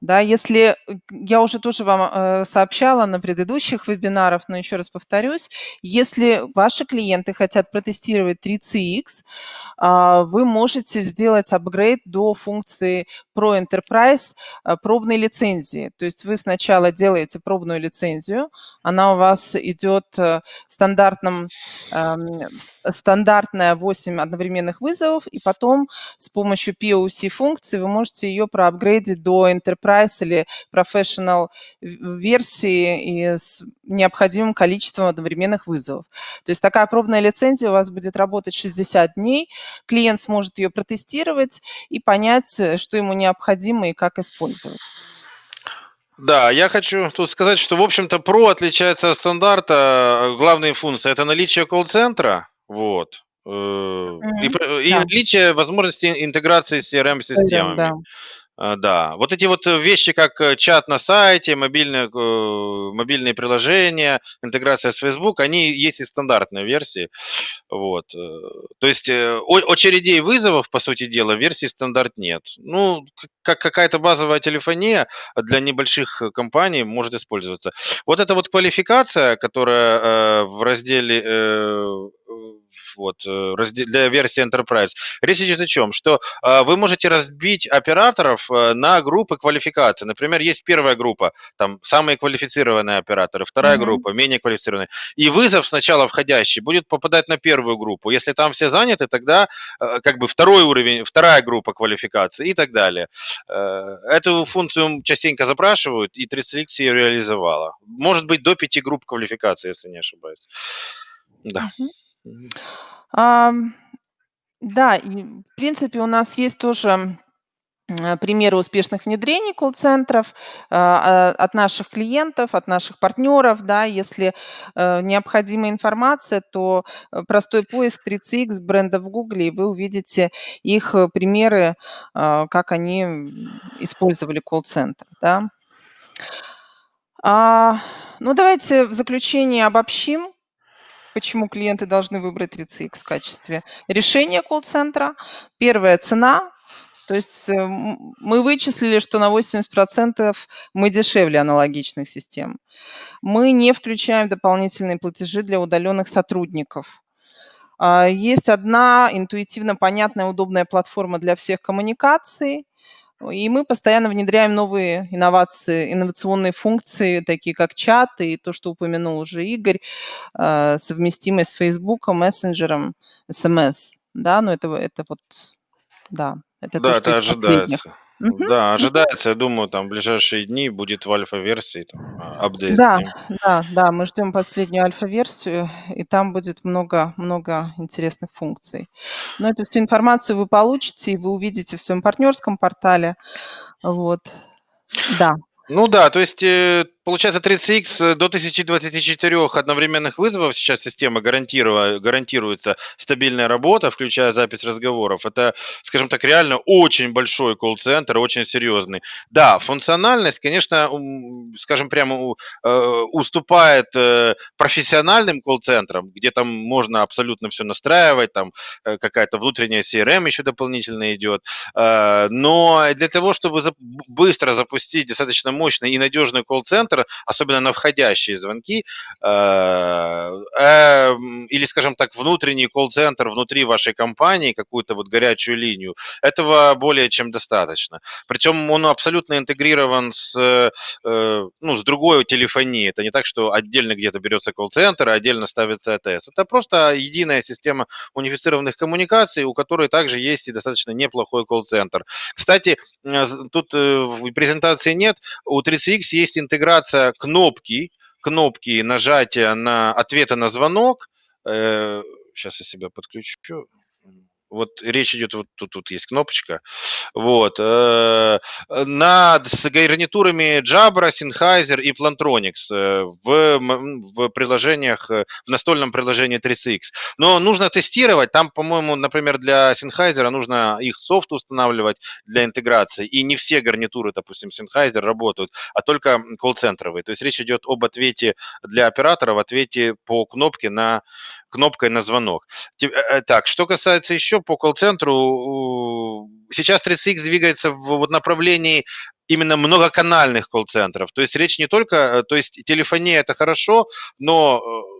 [SPEAKER 1] Да, если я уже тоже вам э, сообщала на предыдущих вебинарах, но еще раз повторюсь, если ваши клиенты хотят протестировать 3CX, э, вы можете сделать апгрейд до функции Pro Enterprise э, пробной лицензии. То есть вы сначала делаете пробную лицензию, она у вас идет э, в стандартном, э, стандартная 8 одновременных вызовов, и потом с помощью POC функции вы можете ее проапгрейдить до Enterprise или Professional версии и с необходимым количеством одновременных вызовов. То есть такая пробная лицензия у вас будет работать 60 дней. Клиент сможет ее протестировать и понять, э, что ему необходимо и как использовать.
[SPEAKER 2] Да, я хочу тут сказать, что, в общем-то, Pro отличается от стандарта. Главные функции – это наличие колл-центра, вот, mm-hmm. и, и да. наличие возможности интеграции с CRM-системами. Да. А, да, вот эти вот э, вещи, как э, чат на сайте, мобильные, э, мобильные приложения, интеграция с Facebook, они есть и в стандартной версии. Вот. То есть очередей вызовов, по сути дела, версии стандарт нет. Ну, как какая-то базовая телефония для небольших компаний может использоваться. Вот эта вот квалификация, которая в разделе вот, э, для версии Enterprise. Речь идет о чем? Что а, вы можете разбить операторов э, на группы квалификации. Например, есть первая группа, там самые квалифицированные операторы, вторая mm-hmm. группа, менее квалифицированные. И вызов сначала входящий будет попадать на первую группу. Если там все заняты, тогда э, как бы второй уровень, вторая группа квалификации и так далее. Эту функцию частенько запрашивают, и 30X ее реализовала. Может быть, до пяти групп квалификации, если не ошибаюсь. Да.
[SPEAKER 1] Mm-hmm. А, да, и в принципе у нас есть тоже примеры успешных внедрений колл-центров а, а, от наших клиентов, от наших партнеров. Да, если э, необходима информация, то э, простой поиск 3CX бренда в Гугле, и вы увидите их э, примеры, а, как они использовали колл-центр. Да. А, ну, давайте в заключение обобщим почему клиенты должны выбрать 3CX в качестве решения колл-центра. Первая – цена. То есть э, мы вычислили, что на 80% мы дешевле аналогичных систем. Мы не включаем дополнительные платежи для удаленных сотрудников. А, есть одна интуитивно понятная, удобная платформа для всех коммуникаций. И мы постоянно внедряем новые инновации, инновационные функции, такие как чат и то, что упомянул уже Игорь, э, совместимость с Facebook, мессенджером, SMS. Да, но это, это вот, да, это
[SPEAKER 2] да, то, что это ожидается. Да, ожидается, я думаю, там в ближайшие дни будет в альфа-версии там, а, апдейт.
[SPEAKER 1] Да, да, да, мы ждем последнюю альфа-версию, и там будет много, много интересных функций. Но эту всю информацию вы получите, и вы увидите в своем партнерском портале. Вот, да.
[SPEAKER 2] Ну да, то есть э, получается 30X э, до 1024 одновременных вызовов сейчас система гарантирует, гарантируется стабильная работа, включая запись разговоров. Это, скажем так, реально очень большой колл-центр, очень серьезный. Да, функциональность, конечно, скажем прямо, э, уступает э, профессиональным колл-центрам, где там можно абсолютно все настраивать, там какая-то внутренняя CRM еще дополнительно идет. Но для того, чтобы быстро запустить достаточно мощный и надежный колл-центр, колл-центр, особенно на входящие звонки, э, э, или, скажем так, внутренний колл-центр внутри вашей компании, какую-то вот горячую линию, этого более чем достаточно. Причем он абсолютно интегрирован с, э, ну, с другой телефонией. Это не так, что отдельно где-то берется колл-центр, а отдельно ставится АТС. Это просто единая система унифицированных коммуникаций, у которой также есть и достаточно неплохой колл-центр. Кстати, тут в презентации нет, у 3CX есть интеграция кнопки, кнопки нажатия на ответа на звонок. Сейчас я себя подключу. Вот речь идет, вот тут, тут есть кнопочка. Вот. Э, над с гарнитурами Jabra, Sennheiser и Plantronics э, в, в приложениях, э, в настольном приложении 3CX. Но нужно тестировать. Там, по-моему, например, для Sennheiser нужно их софт устанавливать для интеграции. И не все гарнитуры, допустим, Sennheiser работают, а только колл-центровые. То есть речь идет об ответе для оператора, в ответе по кнопке на кнопкой на звонок. Так, что касается еще по колл-центру, сейчас 30X двигается в направлении именно многоканальных колл-центров. То есть речь не только, э, то есть телефония это хорошо, но э,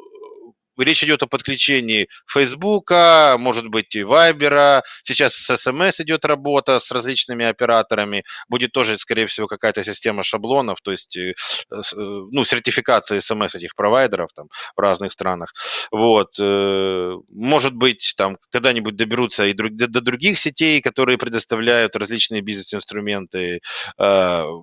[SPEAKER 2] речь идет о подключении Фейсбука, может быть, и Вайбера. Сейчас с СМС идет работа с различными операторами. Будет тоже, скорее всего, какая-то система шаблонов, то есть э, э, ну, сертификация СМС этих провайдеров там, в разных странах. Вот. Э, может быть, там когда-нибудь доберутся и до других сетей, которые предоставляют различные бизнес-инструменты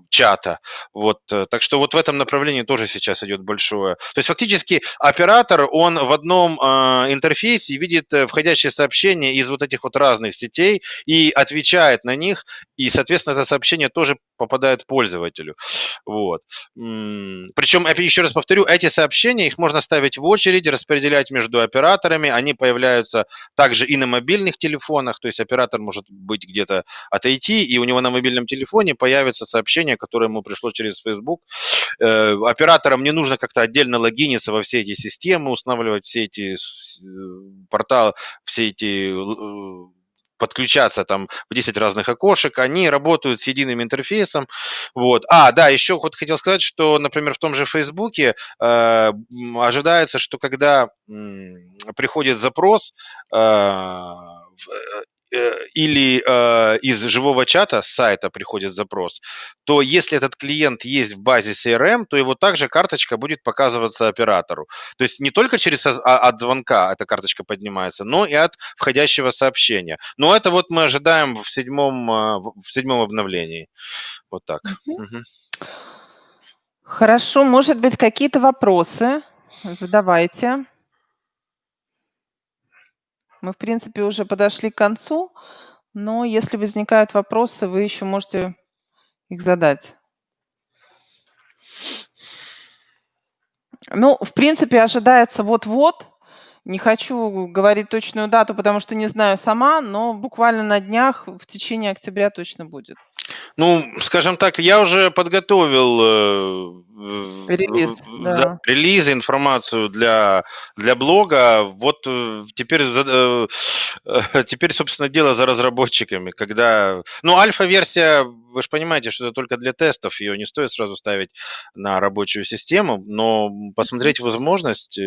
[SPEAKER 2] чата. Вот. Так что вот в этом направлении тоже сейчас идет большое. То есть фактически оператор, он в одном э, интерфейсе видит э, входящие сообщения из вот этих вот разных сетей и отвечает на них, и, соответственно, это сообщение тоже попадает пользователю. Вот. Причем, еще раз повторю, эти сообщения, их можно ставить в очередь, распределять между операторами, они появляются также и на мобильных телефонах, то есть оператор может быть где-то отойти, и у него на мобильном телефоне появится сообщение, которое ему пришло через Facebook. Э, операторам не нужно как-то отдельно логиниться во все эти системы, устанавливать устанавливать все эти э, порталы, все эти э, подключаться там в 10 разных окошек, они работают с единым интерфейсом. Вот. А, да, еще вот хотел сказать, что, например, в том же Фейсбуке э, ожидается, что когда э, приходит запрос э, Э, или э, из живого чата с сайта приходит запрос, то если этот клиент есть в базе CRM, то его также карточка будет показываться оператору. То есть не только через а, от звонка эта карточка поднимается, но и от входящего сообщения. Но это вот мы ожидаем в седьмом, э, в седьмом обновлении. Вот так. Угу.
[SPEAKER 1] Хорошо, может быть, какие-то вопросы? Задавайте. Мы, в принципе, уже подошли к концу, но если возникают вопросы, вы еще можете их задать. Ну, в принципе, ожидается вот-вот. Не хочу говорить точную дату, потому что не знаю сама, но буквально на днях в течение октября точно будет.
[SPEAKER 2] Ну, скажем так, я уже подготовил э,
[SPEAKER 1] Релиз, да.
[SPEAKER 2] релиз, информацию для, для блога. Вот э, теперь, э, теперь, собственно, дело за разработчиками, когда... Ну, альфа-версия, вы же понимаете, что это только для тестов, ее не стоит сразу ставить на рабочую систему, но посмотреть возможность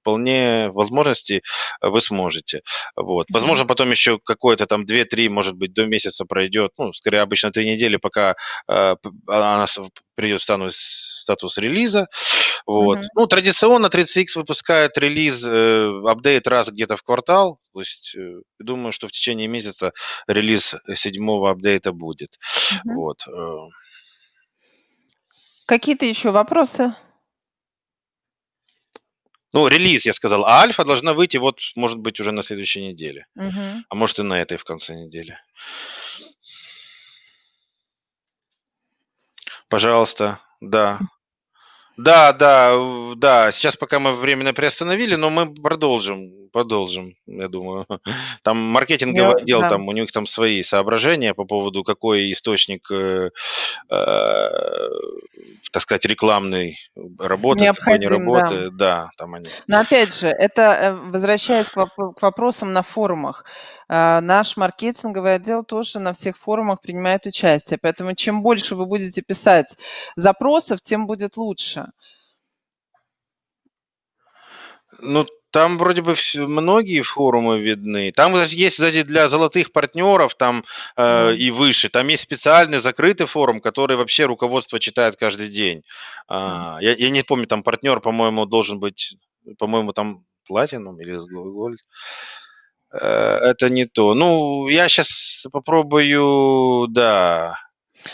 [SPEAKER 2] вполне возможности вы сможете. Вот. Возможно, потом еще какое-то там 2-3, может быть, до месяца пройдет, ну, скорее обычно 3 недели, пока э, она придет в статус, статус релиза. Вот. Mm-hmm. Ну, традиционно 30X выпускает релиз, э, апдейт раз где-то в квартал. То есть, э, думаю, что в течение месяца релиз седьмого апдейта будет. Mm-hmm. Вот. Э.
[SPEAKER 1] Какие-то еще вопросы?
[SPEAKER 2] Ну, релиз, я сказал, а альфа должна выйти вот, может быть, уже на следующей неделе.
[SPEAKER 1] Угу.
[SPEAKER 2] А может и на этой в конце недели. Пожалуйста, да. Да, да, да. Сейчас пока мы временно приостановили, но мы продолжим, продолжим, я думаю. [LAUGHS] Там маркетинговый Я, отдел, да. там у них там свои соображения по поводу, какой источник, э, э, так сказать, рекламный работы, какой не Необходим, да. Да, там они.
[SPEAKER 1] Но опять же, это, э, возвращаясь к, воп- к вопросам на форумах. А, наш маркетинговый отдел тоже на всех форумах принимает участие, поэтому чем больше вы будете писать запросов, тем будет лучше.
[SPEAKER 2] Ну, там вроде бы вс многие форумы видны. Там есть, кстати, для золотых партнеров там, э, и выше, там есть специальный закрытый форум, который вообще руководство читает каждый день. А, я я не помню, там партнер, по-моему, должен быть, по-моему, там Platinum или Gold. Э, это не то. Ну, я сейчас попробую, да.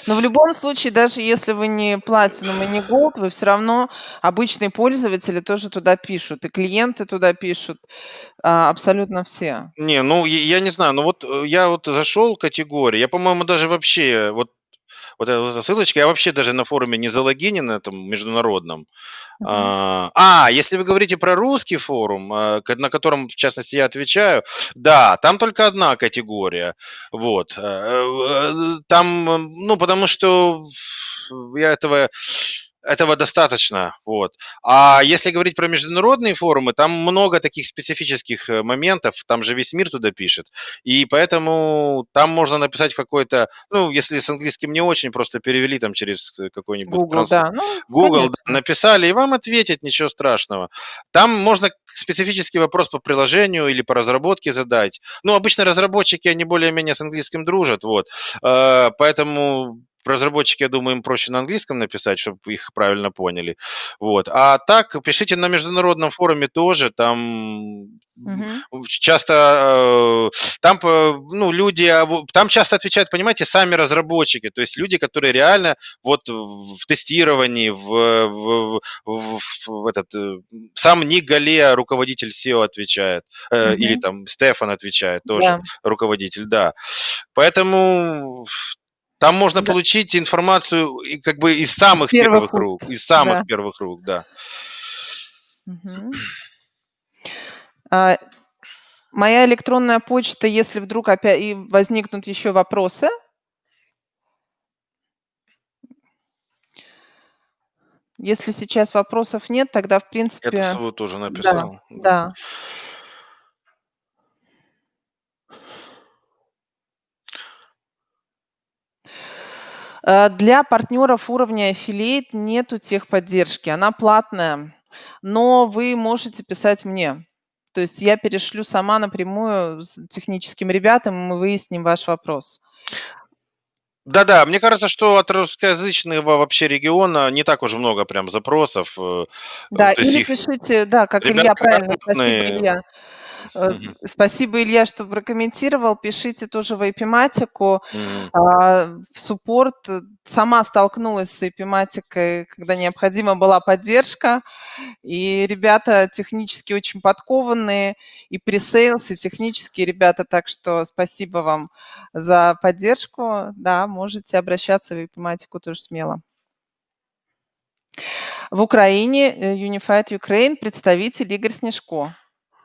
[SPEAKER 1] Но в любом случае, даже если вы не Platinum и не Gold, вы все равно обычные пользователи тоже туда пишут, и клиенты туда пишут, а, абсолютно все.
[SPEAKER 2] Не, ну, я не знаю, ну вот, э, я вот зашел в категории, я, по-моему, даже вообще вот вот эта вот ссылочка, я вообще даже на форуме не залогинен этом международном.
[SPEAKER 1] Мгм.
[SPEAKER 2] А, а, если вы говорите про русский форум, а, на котором, в частности, я отвечаю, да, там только одна категория. Вот. Э, э, там, м, ну, потому что я этого этого достаточно, вот. А если говорить про международные форумы, там много таких специфических, э, моментов, там же весь мир туда пишет. И поэтому там можно написать какой-то, ну, если с английским не очень, просто перевели там через, э, какой-нибудь
[SPEAKER 1] Google,
[SPEAKER 2] транс
[SPEAKER 1] да, ну,
[SPEAKER 2] Google, да, написали, и вам ответят, ничего страшного. Там можно специфический вопрос по приложению или по разработке задать. Ну, обычно разработчики, они более-менее с английским дружат, вот. Э, поэтому разработчики, я думаю, им проще на английском написать, чтобы их правильно поняли. Вот. А так, пишите на международном форуме тоже, там
[SPEAKER 1] Мгм.
[SPEAKER 2] часто, э, там, ну, люди, там часто отвечают, понимаете, сами разработчики, то есть люди, которые реально вот в тестировании, в, в, в, в этот, э, сам Ник Галея, руководитель SEO, отвечает, э, или там Стефан отвечает, тоже
[SPEAKER 1] Да.
[SPEAKER 2] руководитель, да. Поэтому там можно
[SPEAKER 1] Да.
[SPEAKER 2] получить информацию как бы из самых
[SPEAKER 1] первых
[SPEAKER 2] первых рук, из самых
[SPEAKER 1] да.
[SPEAKER 2] первых рук, да.
[SPEAKER 1] Мгм. А, моя электронная почта, если вдруг опя и возникнут еще вопросы Если сейчас вопросов нет, тогда, в принципе
[SPEAKER 2] свою тоже написал, да.
[SPEAKER 1] да. Э, для партнеров уровня Affiliate нету техподдержки, она платная, но вы можете писать мне. То есть я перешлю сама напрямую с техническим ребятам, и мы выясним ваш вопрос.
[SPEAKER 2] Да-да, мне кажется, что от русскоязычного вообще региона не так уж много прям запросов, э,
[SPEAKER 1] Да,
[SPEAKER 2] то
[SPEAKER 1] или
[SPEAKER 2] их
[SPEAKER 1] пишите, да, как
[SPEAKER 2] ребята
[SPEAKER 1] Илья, правильно,
[SPEAKER 2] грамотные.
[SPEAKER 1] Илья. Э, спасибо, Илья, что прокомментировал. Пишите тоже в IP-матику,
[SPEAKER 2] Мгм.
[SPEAKER 1] а, в суппорт. Сама столкнулась с IP-матикой, когда необходима была поддержка, и ребята технически очень подкованные, и pre-sales, и технические ребята, так что спасибо вам за поддержку. Да, можете обращаться в IP-матику тоже смело. В Украине, э, Unified Ukraine представитель Игорь Снежко.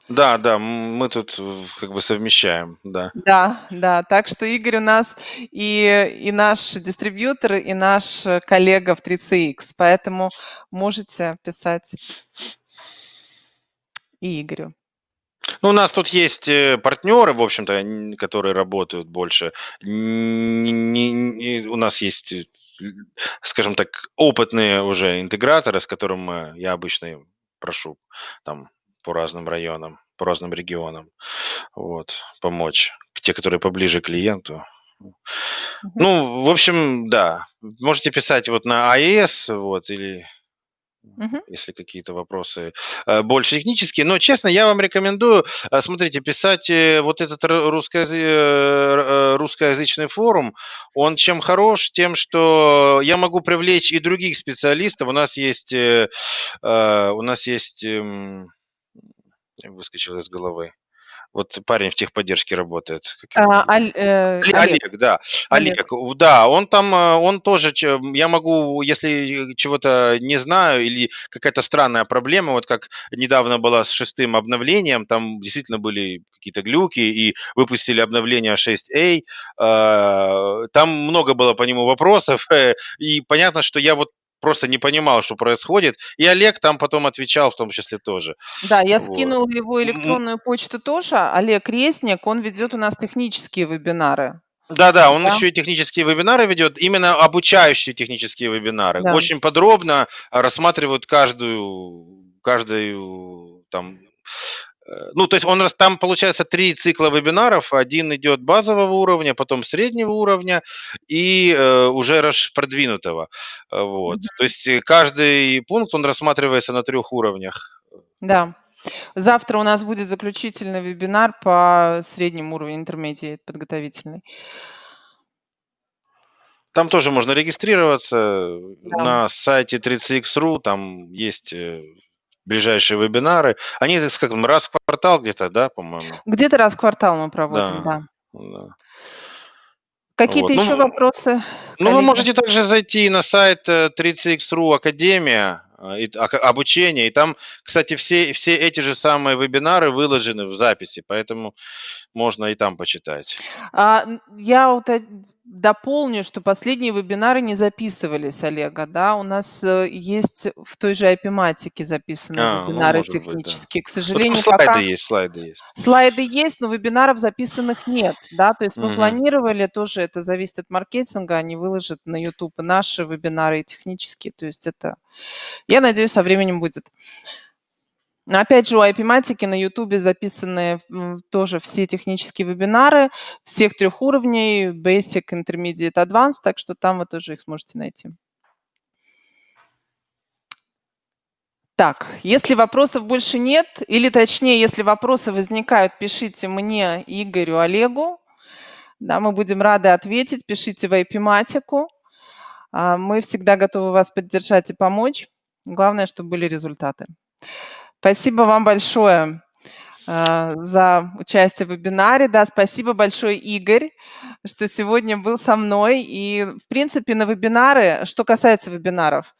[SPEAKER 2] Да, да, мы тут как бы совмещаем, да.
[SPEAKER 1] Да, да, так что Игорь у нас и и наш дистрибьютор, и наш коллега в 3CX, поэтому можете писать и Игорю.
[SPEAKER 2] Ну, у нас тут есть, э, партнеры, в общем-то, которые работают больше. Н не не у нас есть, э, скажем так, опытные уже интеграторы, с которым я обычно прошу там по разным районам, по разным регионам, вот, помочь. Те, которые поближе к клиенту. Ну, в общем, да, можете писать вот на АЕС, вот, или
[SPEAKER 1] Мгм.
[SPEAKER 2] если какие-то вопросы, э, больше технические. Но, честно, я вам рекомендую, э, смотрите, писать, э, вот этот ру русскоязы русскоязычный форум. Он чем хорош? Тем, что я могу привлечь и других специалистов. У нас есть, у нас есть, эм, выскочил из головы. Вот парень в техподдержке работает,
[SPEAKER 1] А? Аль э,
[SPEAKER 2] Оле
[SPEAKER 1] Олег.
[SPEAKER 2] Олег, да,
[SPEAKER 1] Олег.
[SPEAKER 2] Олег. Да, он там, он тоже я могу, если чего-то не знаю или какая-то странная проблема, вот как недавно была с 6 обновлением, там действительно были какие-то глюки и выпустили обновление 6A. Э, там много было по нему вопросов, [LAUGHS] и понятно, что я вот просто не понимал, что происходит. И Олег там потом отвечал в том числе тоже.
[SPEAKER 1] Да, я
[SPEAKER 2] Вот.
[SPEAKER 1] скинула его электронную почту тоже. Олег Резник, он ведет у нас технические вебинары.
[SPEAKER 2] Да-да, он
[SPEAKER 1] Да.
[SPEAKER 2] еще и технические вебинары ведет, именно обучающие технические вебинары.
[SPEAKER 1] Да.
[SPEAKER 2] Очень подробно рассматривают каждую каждую там ну, то есть он там получается 3 цикла вебинаров. Один идет базового уровня, потом среднего уровня и, э, уже раш продвинутого. Э, вот.
[SPEAKER 1] Мгм.
[SPEAKER 2] То есть, э, каждый пункт, он рассматривается на 3 уровнях.
[SPEAKER 1] Да. Завтра у нас будет заключительный вебинар по среднему уровню, intermediate, подготовительный.
[SPEAKER 2] Там тоже можно регистрироваться
[SPEAKER 1] Да.
[SPEAKER 2] на сайте 3cx.ru, там есть, э, ближайшие вебинары. Они, так скажем, раз в квартал где-то, да, по-моему?
[SPEAKER 1] Где-то раз в квартал мы проводим,
[SPEAKER 2] Да,
[SPEAKER 1] да.
[SPEAKER 2] да.
[SPEAKER 1] Какие-то
[SPEAKER 2] Вот, ну
[SPEAKER 1] еще вопросы,
[SPEAKER 2] Ну, вы можете также зайти на сайт, э, 3cx.ru Академия, а, и ака обучение. И там, кстати, все все эти же самые вебинары выложены в записи, поэтому можно и там почитать.
[SPEAKER 1] А, я уто дополню, что последние вебинары не записывались Олега, да. У нас, э, есть в той же IP-матике записанные
[SPEAKER 2] А, ну,
[SPEAKER 1] вебинары
[SPEAKER 2] может быть, да.
[SPEAKER 1] технические. К
[SPEAKER 2] Ну,
[SPEAKER 1] сожалению,
[SPEAKER 2] слайды
[SPEAKER 1] пока
[SPEAKER 2] есть, слайды есть.
[SPEAKER 1] слайды есть, но вебинаров записанных нет, да. То есть мы
[SPEAKER 2] Мгм.
[SPEAKER 1] планировали, тоже это зависит от маркетинга, они выложат на YouTube и наши вебинары, и технические. То есть это, я надеюсь, со временем будет. Опять же, у IP-матики на "Ютубе" записаны, тоже все технические вебинары всех 3 уровней: Basic, Intermediate, Advanced, так что там вы тоже их сможете найти. Так, если вопросов больше нет, или точнее, если вопросы возникают, пишите мне, Игорю, Олегу. Да, мы будем рады ответить. Пишите в IP-матику. Мы всегда готовы вас поддержать и помочь. Главное, чтобы были результаты. Спасибо вам большое, а, за участие в вебинаре. Да, спасибо большое, Игорь, что сегодня был со мной. И, в принципе, на вебинары, что касается вебинаров,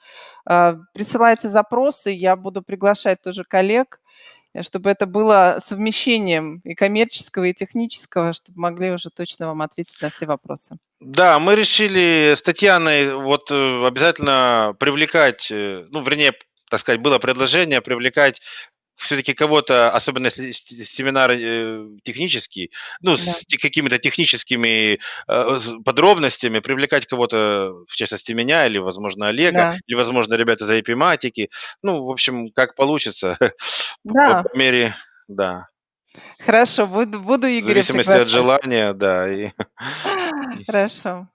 [SPEAKER 1] а, присылайте запросы, я буду приглашать тоже коллег, э, чтобы это было совмещением и коммерческого, и технического, чтобы могли уже точно вам ответить на все вопросы.
[SPEAKER 2] Да, мы решили с Татьяной вот, э, обязательно привлекать, э, ну, вернее, так сказать, было предложение привлекать всё-таки кого-то, особенно если семинар, э, технический, ну,
[SPEAKER 1] Да.
[SPEAKER 2] с какими-то техническими, э, подробностями, привлекать кого-то, в частности меня или, возможно, Олега,
[SPEAKER 1] Да.
[SPEAKER 2] или, возможно, ребят из IP-матики. Ну, в общем, как получится, [LAUGHS] по
[SPEAKER 1] Да.
[SPEAKER 2] по мере да.
[SPEAKER 1] Хорошо, буду буду
[SPEAKER 2] В
[SPEAKER 1] Игоря
[SPEAKER 2] зависимости от желания, да, и [LAUGHS]
[SPEAKER 1] Хорошо.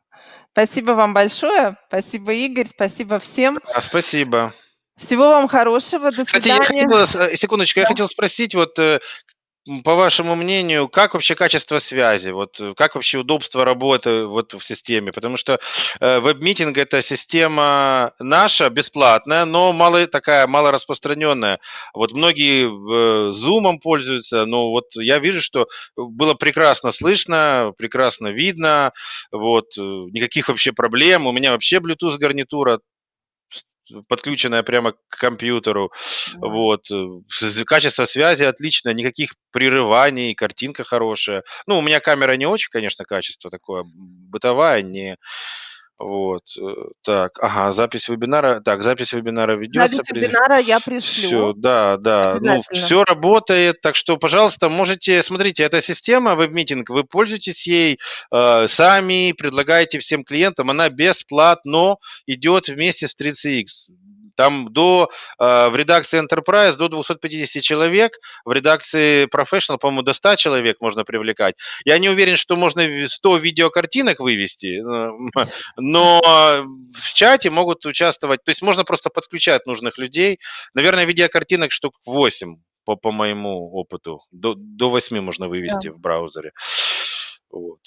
[SPEAKER 1] Спасибо вам большое. Спасибо, Игорь. Спасибо всем.
[SPEAKER 2] Да, спасибо.
[SPEAKER 1] Всего вам хорошего. До
[SPEAKER 2] Кстати, я
[SPEAKER 1] свидания.
[SPEAKER 2] хотел вас э, секундочку, я
[SPEAKER 1] Да.
[SPEAKER 2] хотел спросить, вот, э, по вашему мнению, как вообще качество связи? Вот, э, как вообще удобство работы вот в системе? Потому что, э, веб-митинг- это система наша, бесплатная, но мало такая малораспространенная. Вот многие в "Зумом" пользуются, но вот я вижу, что было прекрасно слышно, прекрасно видно, вот, э, никаких вообще проблем. У меня вообще Bluetooth гарнитура подключенная прямо к компьютеру.
[SPEAKER 1] Да.
[SPEAKER 2] Вот, э, качество связи отличное, никаких прерываний, картинка хорошая. Ну, у меня камера не очень, конечно, качество такое, бытовая, не вот, э, так, ага, запись вебинара. Так, запись вебинара ведется.
[SPEAKER 1] Запись вебинара я пришлю.
[SPEAKER 2] да, да, ну, всё работает, так что, пожалуйста, можете смотрите, эта система веб-митинг, вы пользуйтесь ей, э, сами, предлагайте всем клиентам, она бесплатно идет вместе с 3cx. Там до, э, в редакции Enterprise до 250 человек, в редакции Professional, по-моему, до 100 человек можно привлекать. Я не уверен, что можно в 100 видеокартинок вывести, эм, но в чате могут участвовать, то есть можно просто подключать нужных людей. Наверное, видеокартинок штук 8 по по моему опыту. До до 8 можно вывести
[SPEAKER 1] Да.
[SPEAKER 2] в браузере. Вот.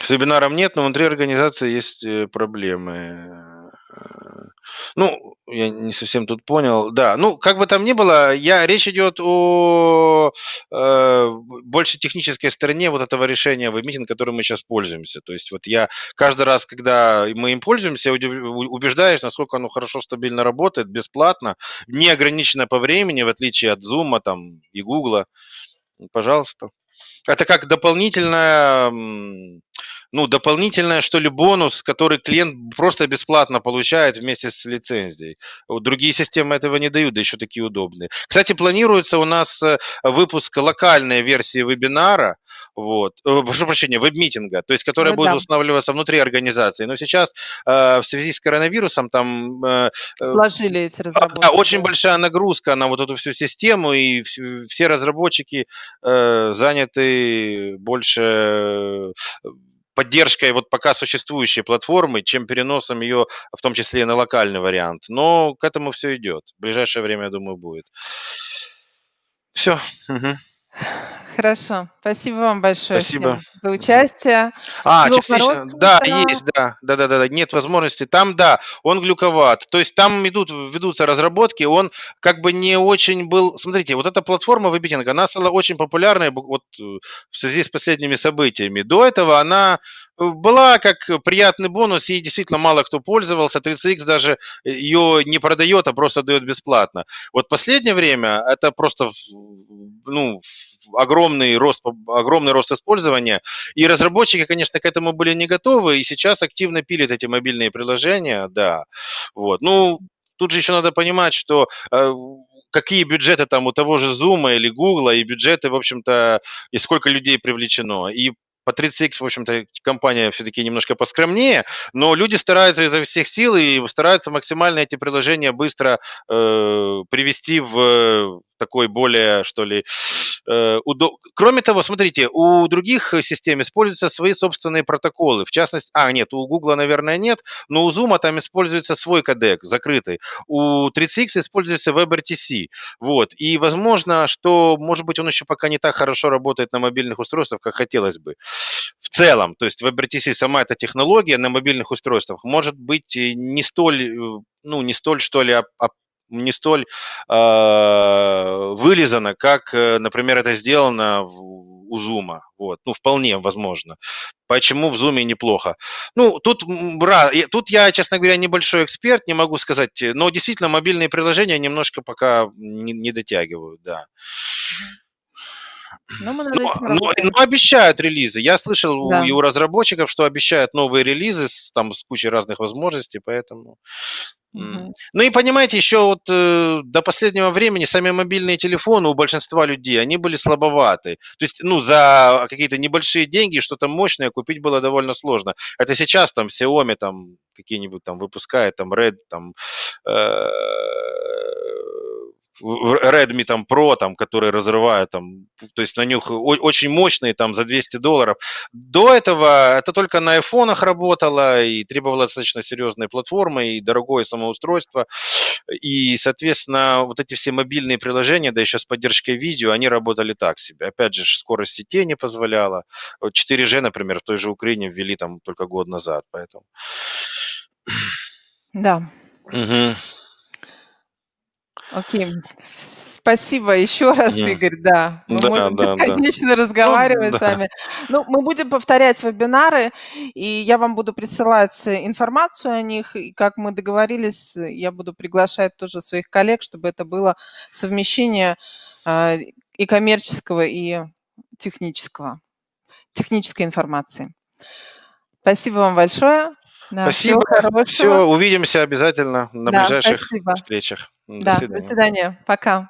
[SPEAKER 2] С вебинаром нет, но внутри организации есть, э, проблемы. Ну, я не совсем тут понял. Да, ну, как бы там ни было, я речь идет о, э, больше технической стороне вот этого решения веб-митинг, которым мы щас пользуемся. То есть вот я каждый раз, когда мы им пользуемся, убеждаюсь, насколько оно хорошо, стабильно работает, бесплатно, не ограничено по времени, в отличие от "Зума" там и "Гугла". Пожалуйста. Это как дополнительная, ну, дополнительное, что ли, бонус, который клиент просто бесплатно получает вместе с лицензией. Вот другие системы этого не дают, да еще такие удобные. Кстати, планируется у нас э, выпуск локальной версии вебинара, вот, э, прошу прощения, веб-митинга, то есть которая
[SPEAKER 1] Ну
[SPEAKER 2] будет
[SPEAKER 1] да.
[SPEAKER 2] устанавливаться внутри организации. Но сейчас э, в связи с коронавирусом там э, э,
[SPEAKER 1] эти
[SPEAKER 2] а, да,
[SPEAKER 1] разработки,
[SPEAKER 2] очень большая нагрузка на вот эту всю систему, и вс все разработчики э, заняты больше поддержкой вот пока существующей платформы, чем переносом ее, в том числе и на локальный вариант. Но к этому все идет. В ближайшее время, я думаю, будет. Всё. Мгм.
[SPEAKER 1] Хорошо. Спасибо вам большое
[SPEAKER 2] Спасибо.
[SPEAKER 1] всем за участие.
[SPEAKER 2] А,
[SPEAKER 1] Всего
[SPEAKER 2] частично, да,
[SPEAKER 1] да.
[SPEAKER 2] есть, да. Да-да-да, нет возможности. Там, да, он глюковат. То есть там идут ведутся разработки, он как бы не очень был смотрите, вот эта платформа веб-митинга, она стала очень популярной вот в связи с последними событиями. До этого она была как приятный бонус, ей действительно мало кто пользовался. 30 икс даже ее не продает, а просто дает бесплатно. Вот последнее время это просто, ну, огромный рост огромный рост использования, и разработчики, конечно, к этому были не готовы, и сейчас активно пилят эти мобильные приложения, да. Вот. Ну, тут же еще надо понимать, что, э, какие бюджеты там у того же "Зума" или "Гугла", и бюджеты, в общем-то, и сколько людей привлечено. И по 30 икс, в общем-то, компания все-таки немножко поскромнее, но люди стараются изо всех сил и стараются максимально эти приложения быстро, э, привести в такой более, что ли, э, удо Кроме того, смотрите, у других систем используются свои собственные протоколы. В частности а, нет, у "Гугла", наверное, нет, но у "Зума" там используется свой кодек закрытый. У 30 икс используется WebRTC. Вот. И возможно, что, может быть, он еще пока не так хорошо работает на мобильных устройствах, как хотелось бы. В целом, то есть WebRTC, сама эта технология на мобильных устройствах может быть не столь, ну, не столь, что ли, не столь, а, вылизана, как, например, это сделано в у "Зума". Вот. Ну, вполне возможно. Почему в "Зуме" неплохо? Ну, тут тут я, честно говоря, небольшой эксперт, не могу сказать, но действительно мобильные приложения немножко пока не не дотягивают, да.
[SPEAKER 1] Но мы над
[SPEAKER 2] Но
[SPEAKER 1] этим
[SPEAKER 2] но но обещают релизы. Я слышал у
[SPEAKER 1] Да.
[SPEAKER 2] и у разработчиков, что обещают новые релизы с там с кучей разных возможностей, поэтому. Ну и понимаете, еще вот, э, до последнего времени сами мобильные телефоны у большинства людей, они были слабоваты. То есть, ну, за какие-то небольшие деньги что-то мощное купить было довольно сложно. Это сейчас там Xiaomi там какие-нибудь там выпускает, там Red, там, э, Redmi там Pro, там, которые разрывают там, то есть на них очень мощные там за 200 долларов. До этого это только на айфонах работало и требовало достаточно серьезной платформы, и дорогое самоустройство. И, соответственно, вот эти все мобильные приложения, да еще с поддержкой видео, они работали так себе. Опять же скорость сетей не позволяла. Вот 4G, например, в той же Украине ввели там только год назад, поэтому
[SPEAKER 1] Да.
[SPEAKER 2] Мгм.
[SPEAKER 1] Окей. Спасибо еще раз,
[SPEAKER 2] Мгм.
[SPEAKER 1] Игорь. Да, мы
[SPEAKER 2] Да,
[SPEAKER 1] можем
[SPEAKER 2] да, да.
[SPEAKER 1] бесконечно
[SPEAKER 2] Ну
[SPEAKER 1] разговаривать с
[SPEAKER 2] да.
[SPEAKER 1] вами. Ну, мы будем повторять вебинары, и я вам буду присылать информацию о них. И как мы договорились, я буду приглашать тоже своих коллег, чтобы это было совмещение, а, и коммерческого, и технического технической информации. Спасибо вам большое. Да, всего
[SPEAKER 2] Спасибо.
[SPEAKER 1] хорошего.
[SPEAKER 2] Всё, увидимся обязательно на
[SPEAKER 1] Да,
[SPEAKER 2] ближайших
[SPEAKER 1] спасибо.
[SPEAKER 2] встречах. До
[SPEAKER 1] Да, до
[SPEAKER 2] свидания.
[SPEAKER 1] свидания. Пока.